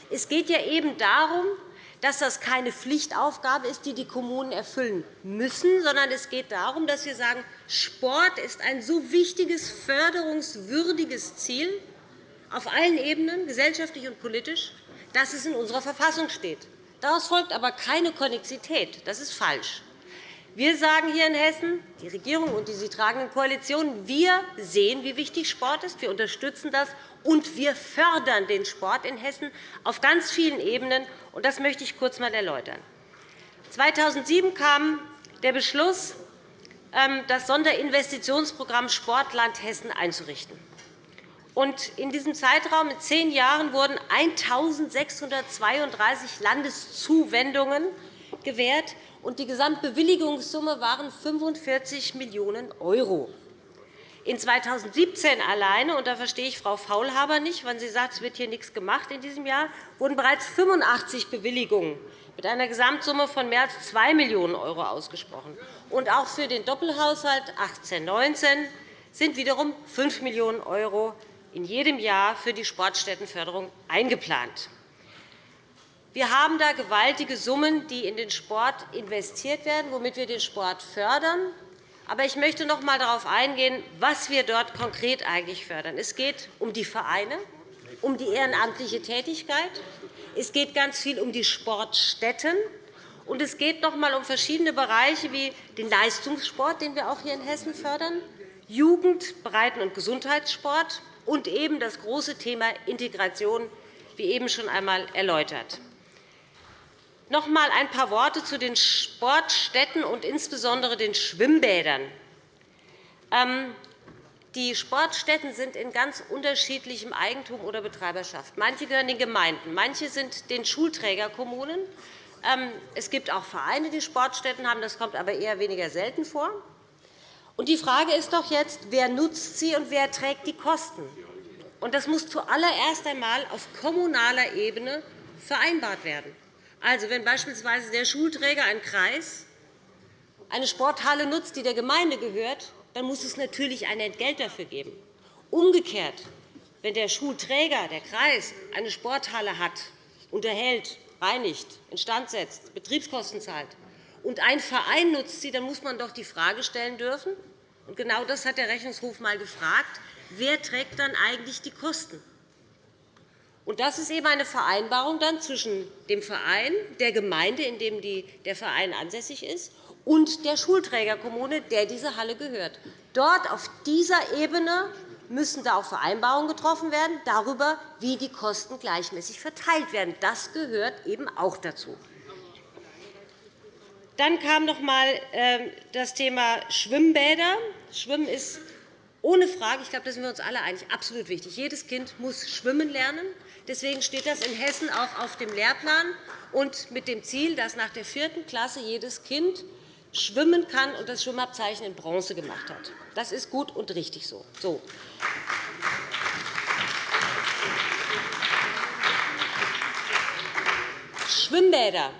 S8: Es geht ja eben darum, dass das keine Pflichtaufgabe ist, die die Kommunen erfüllen müssen, sondern es geht darum, dass wir sagen, Sport ist ein so wichtiges, förderungswürdiges Ziel auf allen Ebenen, gesellschaftlich und politisch, dass es in unserer Verfassung steht. Daraus folgt aber keine Konnexität. Das ist falsch. Wir sagen hier in Hessen, die Regierung und die sie tragenden Koalitionen, wir sehen, wie wichtig Sport ist. Wir unterstützen das, und wir fördern den Sport in Hessen auf ganz vielen Ebenen. Das möchte ich kurz einmal erläutern. 2007 kam der Beschluss, ähm, das Sonderinvestitionsprogramm Sportland Hessen einzurichten. In diesem Zeitraum in zehn Jahren wurden 1.632 Landeszuwendungen gewährt, und die Gesamtbewilligungssumme waren 45 Millionen €. In 2017 alleine, und da verstehe ich Frau Faulhaber nicht, wenn sie sagt, es wird hier nichts gemacht in diesem Jahr, wurden bereits 85 Bewilligungen mit einer Gesamtsumme von mehr als 2 Millionen € ausgesprochen. Und auch für den Doppelhaushalt 18-19 sind wiederum 5 Millionen € in jedem Jahr für die Sportstättenförderung eingeplant. Wir haben da gewaltige Summen, die in den Sport investiert werden, womit wir den Sport fördern. Aber ich möchte noch einmal darauf eingehen, was wir dort konkret eigentlich fördern. Es geht um die Vereine, um die ehrenamtliche Tätigkeit. Es geht ganz viel um die Sportstätten. Und es geht noch einmal um verschiedene Bereiche wie den Leistungssport, den wir auch hier in Hessen fördern, Jugend-, Breiten- und Gesundheitssport und eben das große Thema Integration, wie eben schon einmal erläutert. Noch einmal ein paar Worte zu den Sportstätten und insbesondere den Schwimmbädern. Ähm, die Sportstätten sind in ganz unterschiedlichem Eigentum oder Betreiberschaft. Manche gehören den Gemeinden, manche sind den Schulträgerkommunen. Ähm, es gibt auch Vereine, die Sportstätten haben. Das kommt aber eher weniger selten vor. Die Frage ist doch jetzt, wer nutzt sie und wer trägt die Kosten? Das muss zuallererst einmal auf kommunaler Ebene vereinbart werden. Also, wenn beispielsweise der Schulträger, ein Kreis, eine Sporthalle nutzt, die der Gemeinde gehört, dann muss es natürlich ein Entgelt dafür geben. Umgekehrt, wenn der Schulträger, der Kreis, eine Sporthalle hat, unterhält, reinigt, instand setzt, Betriebskosten zahlt, und ein Verein nutzt sie, dann muss man doch die Frage stellen dürfen, und genau das hat der Rechnungshof einmal gefragt, wer trägt dann eigentlich die Kosten? Und das ist eben eine Vereinbarung dann zwischen dem Verein, der Gemeinde, in dem der Verein ansässig ist, und der Schulträgerkommune, der diese Halle gehört. Dort auf dieser Ebene müssen da auch Vereinbarungen getroffen werden darüber, wie die Kosten gleichmäßig verteilt werden. Das gehört eben auch dazu. Dann kam noch einmal ähm, das Thema Schwimmbäder. Schwimmen ist ohne Frage, ich glaube, da sind wir uns alle einig, absolut wichtig. Jedes Kind muss schwimmen lernen. Deswegen steht das in Hessen auch auf dem Lehrplan und mit dem Ziel, dass nach der vierten Klasse jedes Kind schwimmen kann und das Schwimmabzeichen in Bronze gemacht hat. Das ist gut und richtig so. so. Schwimmbäder.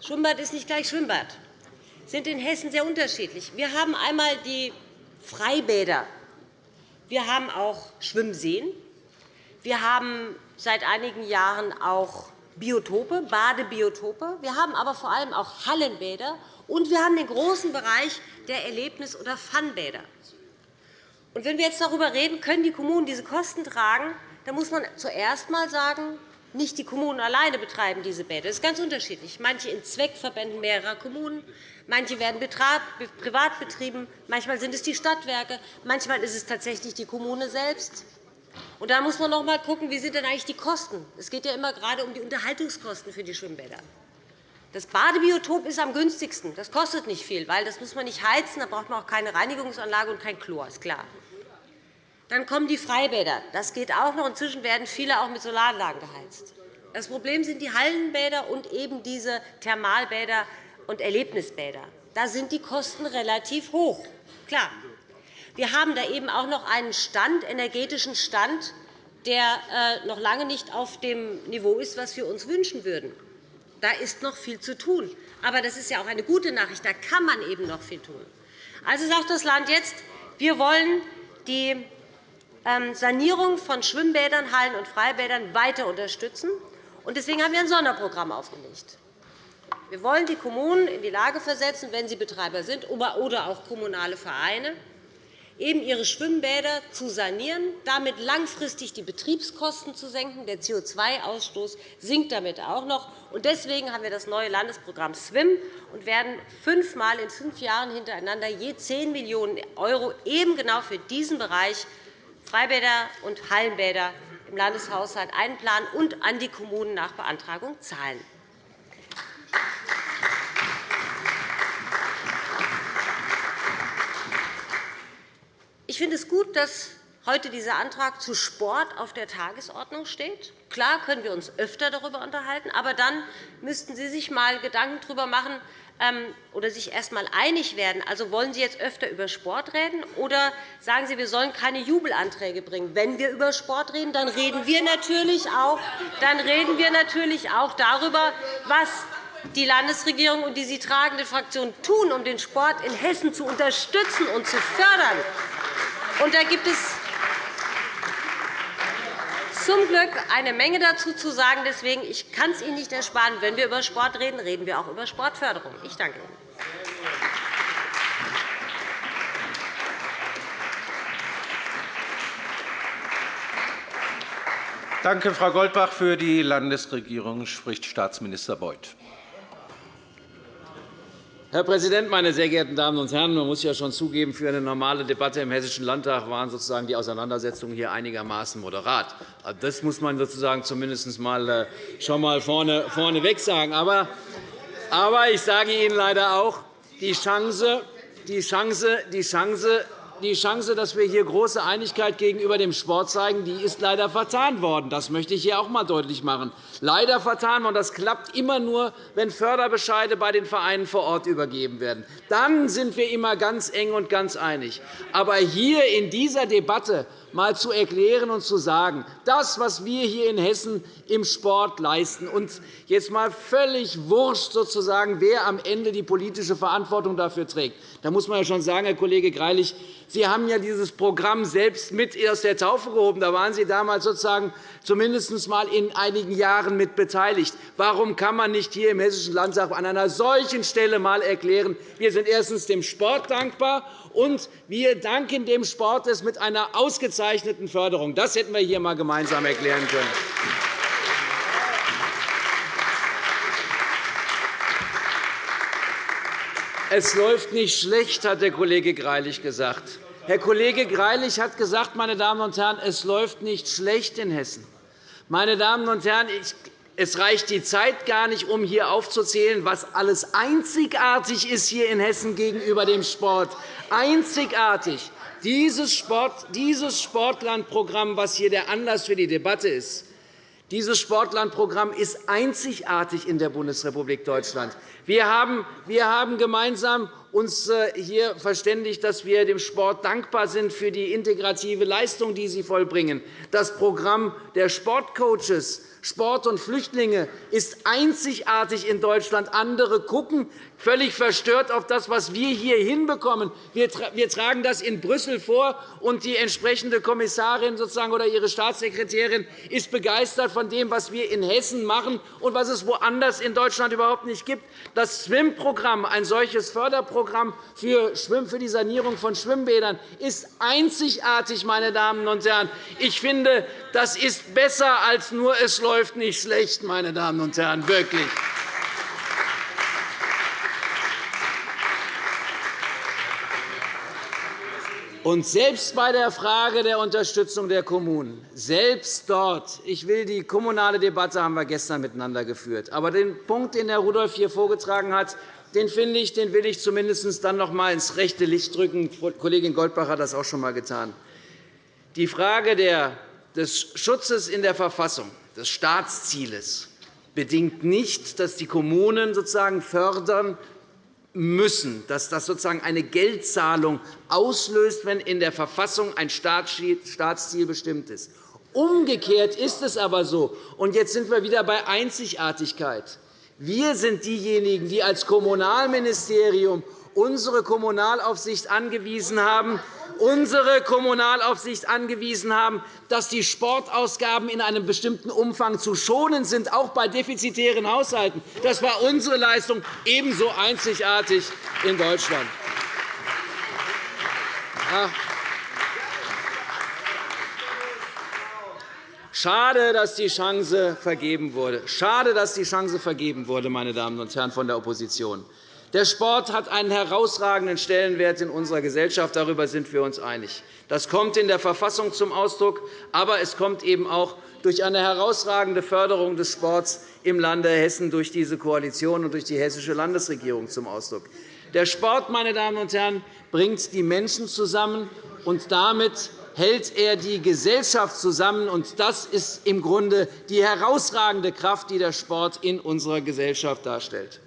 S8: Schwimmbad ist nicht gleich Schwimmbad. sind in Hessen sehr unterschiedlich. Wir haben einmal die Freibäder. Wir haben auch Schwimmseen. Wir haben seit einigen Jahren auch Biotope, Badebiotope. Wir haben aber vor allem auch Hallenbäder. Und wir haben den großen Bereich der Erlebnis- oder Funbäder. Wenn wir jetzt darüber reden, können die Kommunen diese Kosten tragen, dann muss man zuerst einmal sagen, nicht die Kommunen alleine betreiben diese Bäder. Das ist ganz unterschiedlich. Manche in Zweckverbänden mehrerer Kommunen, manche werden privat betrieben, manchmal sind es die Stadtwerke, manchmal ist es tatsächlich die Kommune selbst. Und da muss man noch einmal schauen, wie sind denn eigentlich die Kosten. Es geht ja immer gerade um die Unterhaltungskosten für die Schwimmbäder. Das Badebiotop ist am günstigsten. Das kostet nicht viel, weil das muss man nicht heizen, da braucht man auch keine Reinigungsanlage und kein Chlor, ist klar. Dann kommen die Freibäder. Das geht auch noch. Inzwischen werden viele auch mit Solaranlagen geheizt. Das Problem sind die Hallenbäder und eben diese Thermalbäder und Erlebnisbäder. Da sind die Kosten relativ hoch. Klar. Wir haben da eben auch noch einen Stand, energetischen Stand, der äh, noch lange nicht auf dem Niveau ist, was wir uns wünschen würden. Da ist noch viel zu tun. Aber das ist ja auch eine gute Nachricht. Da kann man eben noch viel tun. Also sagt das Land jetzt, wir wollen die ähm, Sanierung von Schwimmbädern, Hallen und Freibädern weiter unterstützen. Deswegen haben wir ein Sonderprogramm aufgelegt. Wir wollen die Kommunen in die Lage versetzen, wenn sie Betreiber sind oder auch kommunale Vereine, eben ihre Schwimmbäder zu sanieren, damit langfristig die Betriebskosten zu senken. Der CO2-Ausstoß sinkt damit auch noch. Deswegen haben wir das neue Landesprogramm SWIM und werden fünfmal in fünf Jahren hintereinander je 10 Millionen € eben genau für diesen Bereich Freibäder und Hallenbäder im Landeshaushalt einplanen und an die Kommunen nach Beantragung zahlen. Ich finde es gut, dass heute dieser Antrag zu Sport auf der Tagesordnung steht. Klar können wir uns öfter darüber unterhalten, aber dann müssten Sie sich einmal Gedanken darüber machen, ähm, oder sich erst einmal einig werden. Also wollen Sie jetzt öfter über Sport reden, oder sagen Sie, wir sollen keine Jubelanträge bringen? Wenn wir über Sport reden, dann reden wir natürlich auch, dann reden wir natürlich auch darüber, was die Landesregierung und die sie tragende Fraktion tun, um den Sport in Hessen zu unterstützen und zu fördern. Und da gibt es zum Glück eine Menge dazu zu sagen. Deswegen ich kann es Ihnen nicht ersparen. Wenn wir über Sport reden, reden wir auch über Sportförderung. Ich danke Ihnen.
S7: Danke, Frau Goldbach. Für die Landesregierung spricht Staatsminister Beuth.
S9: Herr Präsident, meine sehr geehrten Damen und Herren! Man muss ja schon zugeben, für eine normale Debatte im Hessischen Landtag waren sozusagen die Auseinandersetzungen hier einigermaßen moderat. Also, das muss man sozusagen zumindest mal äh, schon mal vorne, vorneweg sagen. Aber, aber ich sage Ihnen leider auch, die Chance, die Chance, die Chance die Chance, dass wir hier große Einigkeit gegenüber dem Sport zeigen, die ist leider vertan worden. Das möchte ich hier auch einmal deutlich machen. Leider vertan worden. Das klappt immer nur, wenn Förderbescheide bei den Vereinen vor Ort übergeben werden. Dann sind wir immer ganz eng und ganz einig. Aber hier in dieser Debatte einmal zu erklären und zu sagen, das, was wir hier in Hessen im Sport leisten, und jetzt einmal völlig wurscht, sozusagen, wer am Ende die politische Verantwortung dafür trägt. Da muss man ja schon sagen, Herr Kollege Greilich, Sie haben ja dieses Programm selbst mit aus der Taufe gehoben. Da waren Sie damals sozusagen zumindest einmal in einigen Jahren mit beteiligt. Warum kann man nicht hier im Hessischen Landtag an einer solchen Stelle einmal erklären, wir sind erstens dem Sport dankbar und wir danken dem Sport mit einer ausgezeichneten Förderung. Das hätten wir hier einmal gemeinsam erklären können. Es läuft nicht schlecht, hat der Kollege Greilich gesagt. Herr Kollege Greilich hat gesagt, meine Damen und Herren, es läuft nicht schlecht in Hessen. Meine Damen und Herren, es reicht die Zeit gar nicht, um hier aufzuzählen, was alles einzigartig ist hier in Hessen gegenüber dem Sport. Einzigartig. Dieses, Sport, dieses Sportlandprogramm, was hier der Anlass für die Debatte ist, dieses Sportlandprogramm ist einzigartig in der Bundesrepublik Deutschland. Wir haben, wir haben gemeinsam uns äh, hier verständigt, dass wir dem Sport dankbar sind für die integrative Leistung, die sie vollbringen. Das Programm der Sportcoaches Sport und Flüchtlinge ist einzigartig in Deutschland. Andere gucken völlig verstört auf das, was wir hier hinbekommen. Wir tragen das in Brüssel vor, und die entsprechende Kommissarin sozusagen oder ihre Staatssekretärin ist begeistert von dem, was wir in Hessen machen und was es woanders in Deutschland überhaupt nicht gibt. Das SWIM-Programm, ein solches Förderprogramm für die Sanierung von Schwimmbädern, ist einzigartig. Meine Damen und Herren. Ich finde, das ist besser als nur es läuft nicht schlecht, meine Damen und Herren, wirklich. Und selbst bei der Frage der Unterstützung der Kommunen, selbst dort, ich will die kommunale Debatte haben wir gestern miteinander geführt, aber den Punkt, den Herr Rudolph hier vorgetragen hat, den finde ich, den will ich zumindest dann noch einmal ins rechte Licht drücken. Kollegin Goldbach hat das auch schon einmal getan. Die Frage des Schutzes in der Verfassung, des Staatszieles, bedingt nicht, dass die Kommunen sozusagen fördern müssen, dass das sozusagen eine Geldzahlung auslöst, wenn in der Verfassung ein Staatsziel bestimmt ist. Umgekehrt ist es aber so, und jetzt sind wir wieder bei Einzigartigkeit. Wir sind diejenigen, die als Kommunalministerium unsere Kommunalaufsicht angewiesen haben, unsere Kommunalaufsicht angewiesen haben, dass die Sportausgaben in einem bestimmten Umfang zu schonen sind, auch bei defizitären Haushalten. Das war unsere Leistung, ebenso einzigartig in Deutschland. Schade, dass die Chance vergeben wurde. Schade, dass die Chance vergeben wurde, meine Damen und Herren von der Opposition. Der Sport hat einen herausragenden Stellenwert in unserer Gesellschaft. Darüber sind wir uns einig. Das kommt in der Verfassung zum Ausdruck, aber es kommt eben auch durch eine herausragende Förderung des Sports im Lande Hessen durch diese Koalition und durch die hessische Landesregierung zum Ausdruck. Der Sport, meine Damen und Herren, bringt die Menschen zusammen, und damit hält er die Gesellschaft zusammen. Das ist im Grunde die herausragende Kraft, die der Sport in unserer Gesellschaft darstellt.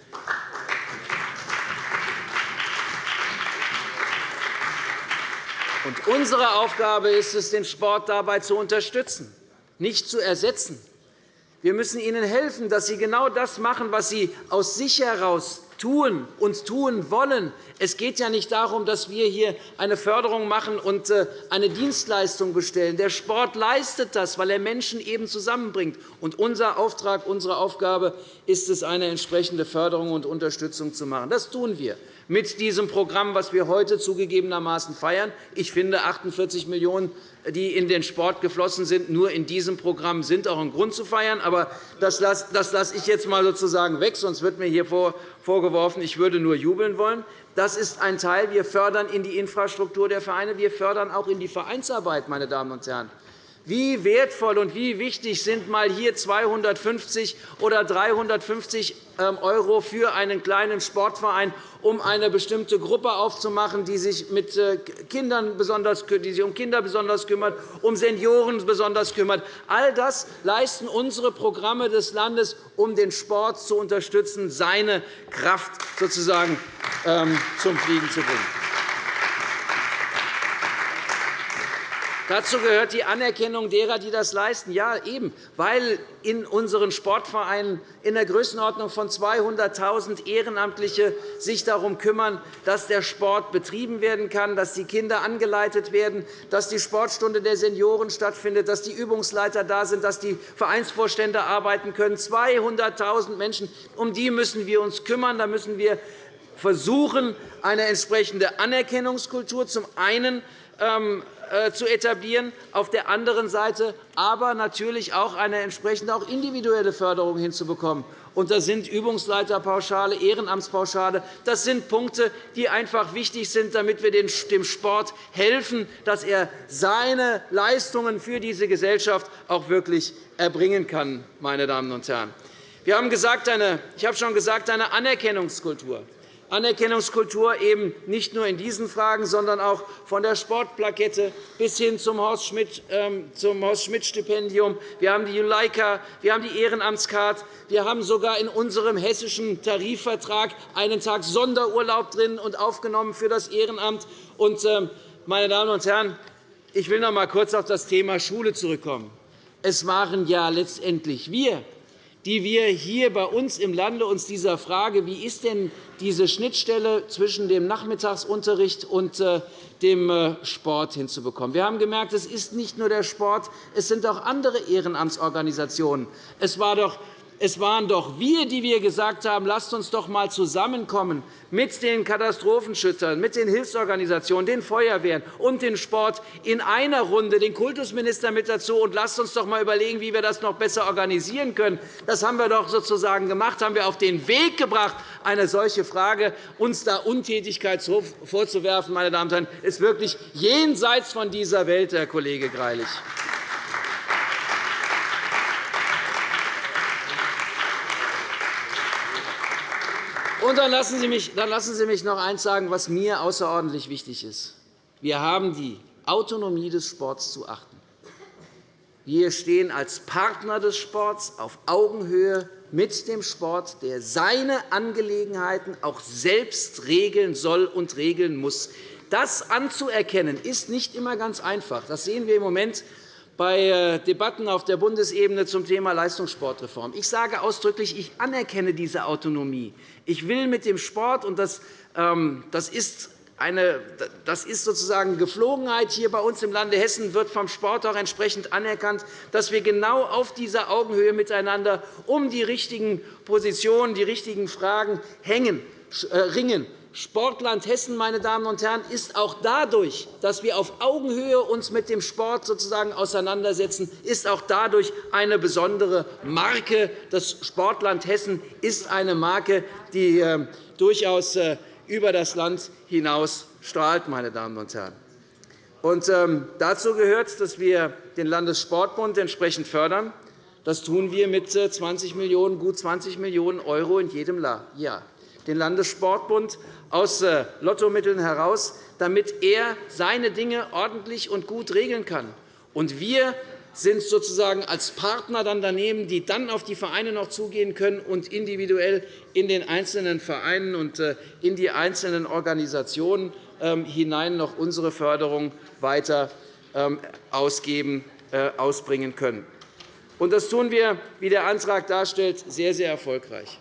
S9: Und unsere Aufgabe ist es, den Sport dabei zu unterstützen, nicht zu ersetzen. Wir müssen ihnen helfen, dass sie genau das machen, was sie aus sich heraus tun und tun wollen. Es geht ja nicht darum, dass wir hier eine Förderung machen und äh, eine Dienstleistung bestellen. Der Sport leistet das, weil er Menschen eben zusammenbringt. Und unser Auftrag, unsere Aufgabe ist es, eine entsprechende Förderung und Unterstützung zu machen. Das tun wir mit diesem Programm, das wir heute zugegebenermaßen feiern. Ich finde, 48 Millionen €, die in den Sport geflossen sind, nur in diesem Programm sind auch ein Grund zu feiern. Aber das lasse ich jetzt einmal sozusagen weg, sonst wird mir hier vorgeworfen, ich würde nur jubeln wollen. Das ist ein Teil. Wir fördern in die Infrastruktur der Vereine. Wir fördern auch in die Vereinsarbeit, meine Damen und Herren. Wie wertvoll und wie wichtig sind mal hier 250 oder 350 € für einen kleinen Sportverein, um eine bestimmte Gruppe aufzumachen, die sich, mit äh, Kindern besonders, die sich um Kinder besonders kümmert, um Senioren besonders kümmert. All das leisten unsere Programme des Landes, um den Sport zu unterstützen, seine Kraft sozusagen ähm, zum Fliegen zu bringen. Dazu gehört die Anerkennung derer, die das leisten. Ja, eben, weil in unseren Sportvereinen in der Größenordnung von 200.000 Ehrenamtliche sich darum kümmern, dass der Sport betrieben werden kann, dass die Kinder angeleitet werden, dass die Sportstunde der Senioren stattfindet, dass die Übungsleiter da sind, dass die Vereinsvorstände arbeiten können. 200.000 Menschen, um die müssen wir uns kümmern. Da müssen wir versuchen, eine entsprechende Anerkennungskultur zum einen ähm, äh, zu etablieren, auf der anderen Seite aber natürlich auch eine entsprechende auch individuelle Förderung hinzubekommen. Und das sind Übungsleiterpauschale, Ehrenamtspauschale. Das sind Punkte, die einfach wichtig sind, damit wir dem Sport helfen, dass er seine Leistungen für diese Gesellschaft auch wirklich erbringen kann. Meine Damen und Herren. Wir haben gesagt, eine, ich habe schon gesagt, eine Anerkennungskultur. Anerkennungskultur eben nicht nur in diesen Fragen, sondern auch von der Sportplakette bis hin zum Horst-Schmidt-Stipendium. Ähm, wir haben die Juleika, wir haben die Ehrenamtskarte. Wir haben sogar in unserem hessischen Tarifvertrag einen Tag Sonderurlaub drin und aufgenommen für das Ehrenamt. Und, ähm, meine Damen und Herren, ich will noch einmal kurz auf das Thema Schule zurückkommen. Es waren ja letztendlich wir, die wir hier bei uns im Lande uns dieser Frage, wie ist denn diese Schnittstelle zwischen dem Nachmittagsunterricht und äh, dem äh, Sport hinzubekommen. Wir haben gemerkt, es ist nicht nur der Sport, es sind auch andere Ehrenamtsorganisationen. Es war doch es waren doch wir, die wir gesagt haben, lasst uns doch einmal zusammenkommen mit den Katastrophenschützern, mit den Hilfsorganisationen, den Feuerwehren und dem Sport in einer Runde, den Kultusminister mit dazu, und lasst uns doch einmal überlegen, wie wir das noch besser organisieren können. Das haben wir doch sozusagen gemacht, haben wir auf den Weg gebracht, eine solche Frage, uns da Untätigkeit vorzuwerfen, meine Damen und Herren, ist wirklich jenseits von dieser Welt, Herr Kollege Greilich. Und dann lassen, Sie mich, dann lassen Sie mich noch eines sagen, was mir außerordentlich wichtig ist. Wir haben die Autonomie des Sports zu achten. Wir stehen als Partner des Sports auf Augenhöhe mit dem Sport, der seine Angelegenheiten auch selbst regeln soll und regeln muss. Das anzuerkennen, ist nicht immer ganz einfach. Das sehen wir im Moment bei äh, Debatten auf der Bundesebene zum Thema Leistungssportreform. Ich sage ausdrücklich, ich anerkenne diese Autonomie. Ich will mit dem Sport, und das, ähm, das ist eine, das ist sozusagen Geflogenheit hier bei uns im Lande Hessen, wird vom Sport auch entsprechend anerkannt, dass wir genau auf dieser Augenhöhe miteinander um die richtigen Positionen, die richtigen Fragen hängen, äh, ringen. Sportland Hessen, meine Damen und Herren, ist auch dadurch, dass wir auf Augenhöhe uns mit dem Sport sozusagen auseinandersetzen, ist auch dadurch eine besondere Marke. Das Sportland Hessen ist eine Marke, die äh, durchaus äh, über das Land hinaus strahlt. Meine Damen und Herren. Und, ähm, dazu gehört, dass wir den Landessportbund entsprechend fördern. Das tun wir mit 20 äh, Millionen, gut 20 Millionen € in jedem Jahr den Landessportbund aus äh, Lottomitteln heraus, damit er seine Dinge ordentlich und gut regeln kann. Und wir sind sozusagen als Partner dann daneben, die dann auf die Vereine noch zugehen können und individuell in den einzelnen Vereinen und äh, in die einzelnen Organisationen ähm, hinein noch unsere Förderung weiter ähm, ausgeben, äh, ausbringen können. Das tun wir, wie der Antrag darstellt, sehr, sehr erfolgreich.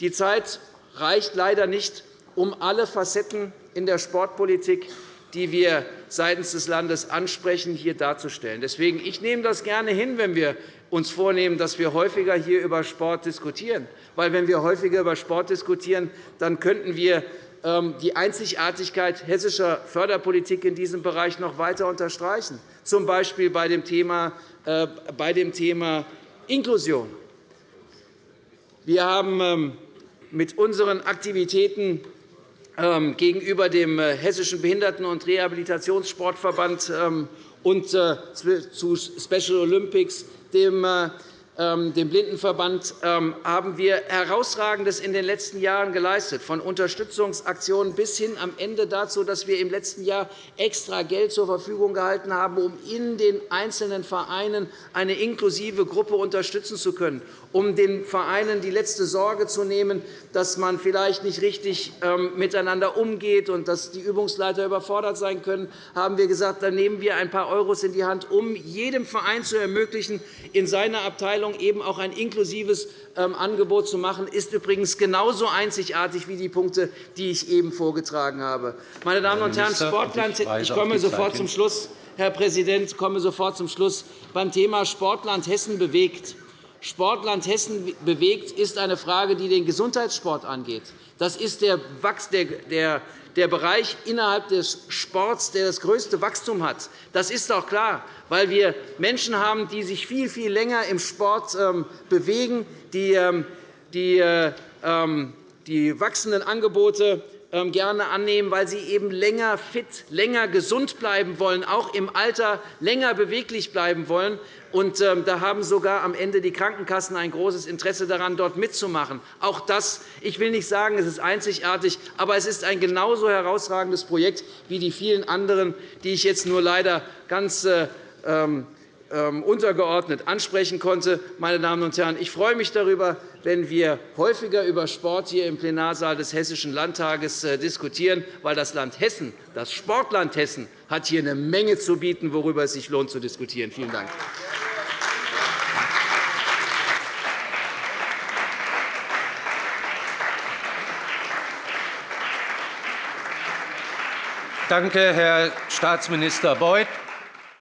S9: Die Zeit reicht leider nicht, um alle Facetten in der Sportpolitik, die wir seitens des Landes ansprechen, hier darzustellen. Deswegen ich nehme das gerne hin, wenn wir uns vornehmen, dass wir häufiger hier über Sport diskutieren. Weil, wenn wir häufiger über Sport diskutieren, dann könnten wir ähm, die Einzigartigkeit hessischer Förderpolitik in diesem Bereich noch weiter unterstreichen, z. B. bei dem Thema, äh, bei dem Thema Inklusion. Wir haben ähm, mit unseren Aktivitäten ähm, gegenüber dem äh, Hessischen Behinderten- und Rehabilitationssportverband ähm, und äh, zu Special Olympics, dem ähm, dem Blindenverband ähm, haben wir Herausragendes in den letzten Jahren geleistet, von Unterstützungsaktionen bis hin am Ende dazu, dass wir im letzten Jahr extra Geld zur Verfügung gehalten haben, um in den einzelnen Vereinen eine inklusive Gruppe unterstützen zu können, um den Vereinen die letzte Sorge zu nehmen, dass man vielleicht nicht richtig ähm, miteinander umgeht und dass die Übungsleiter überfordert sein können, haben wir gesagt, dann nehmen wir ein paar Euros in die Hand, um jedem Verein zu ermöglichen, in seiner Abteilung Abteilung eben auch ein inklusives ähm, Angebot zu machen, ist übrigens genauso einzigartig wie die Punkte, die ich eben vorgetragen habe. Meine Damen und Herren, Sportland, ich komme sofort zum Schluss. Herr Präsident, ich komme sofort zum Schluss. Beim Thema Sportland Hessen bewegt. Sportland Hessen bewegt ist eine Frage, die den Gesundheitssport angeht. Das ist der, der, Bereich innerhalb des Sports, der das größte Wachstum hat. Das ist auch klar, weil wir Menschen haben, die sich viel, viel länger im Sport ähm, bewegen, die, ähm, die, äh, ähm, die wachsenden Angebote gerne annehmen, weil sie eben länger fit, länger gesund bleiben wollen, auch im Alter länger beweglich bleiben wollen. Und ähm, da haben sogar am Ende die Krankenkassen ein großes Interesse daran, dort mitzumachen. Auch das, ich will nicht sagen, es ist einzigartig, aber es ist ein genauso herausragendes Projekt wie die vielen anderen, die ich jetzt nur leider ganz äh, ähm, untergeordnet ansprechen konnte. Meine Damen und Herren, ich freue mich darüber, wenn wir häufiger über Sport hier im Plenarsaal des Hessischen Landtages äh, diskutieren, weil das Land Hessen, das Sportland Hessen, hat hier eine Menge zu bieten, worüber es sich lohnt zu diskutieren. Vielen Dank.
S7: Danke, Herr Staatsminister Beuth.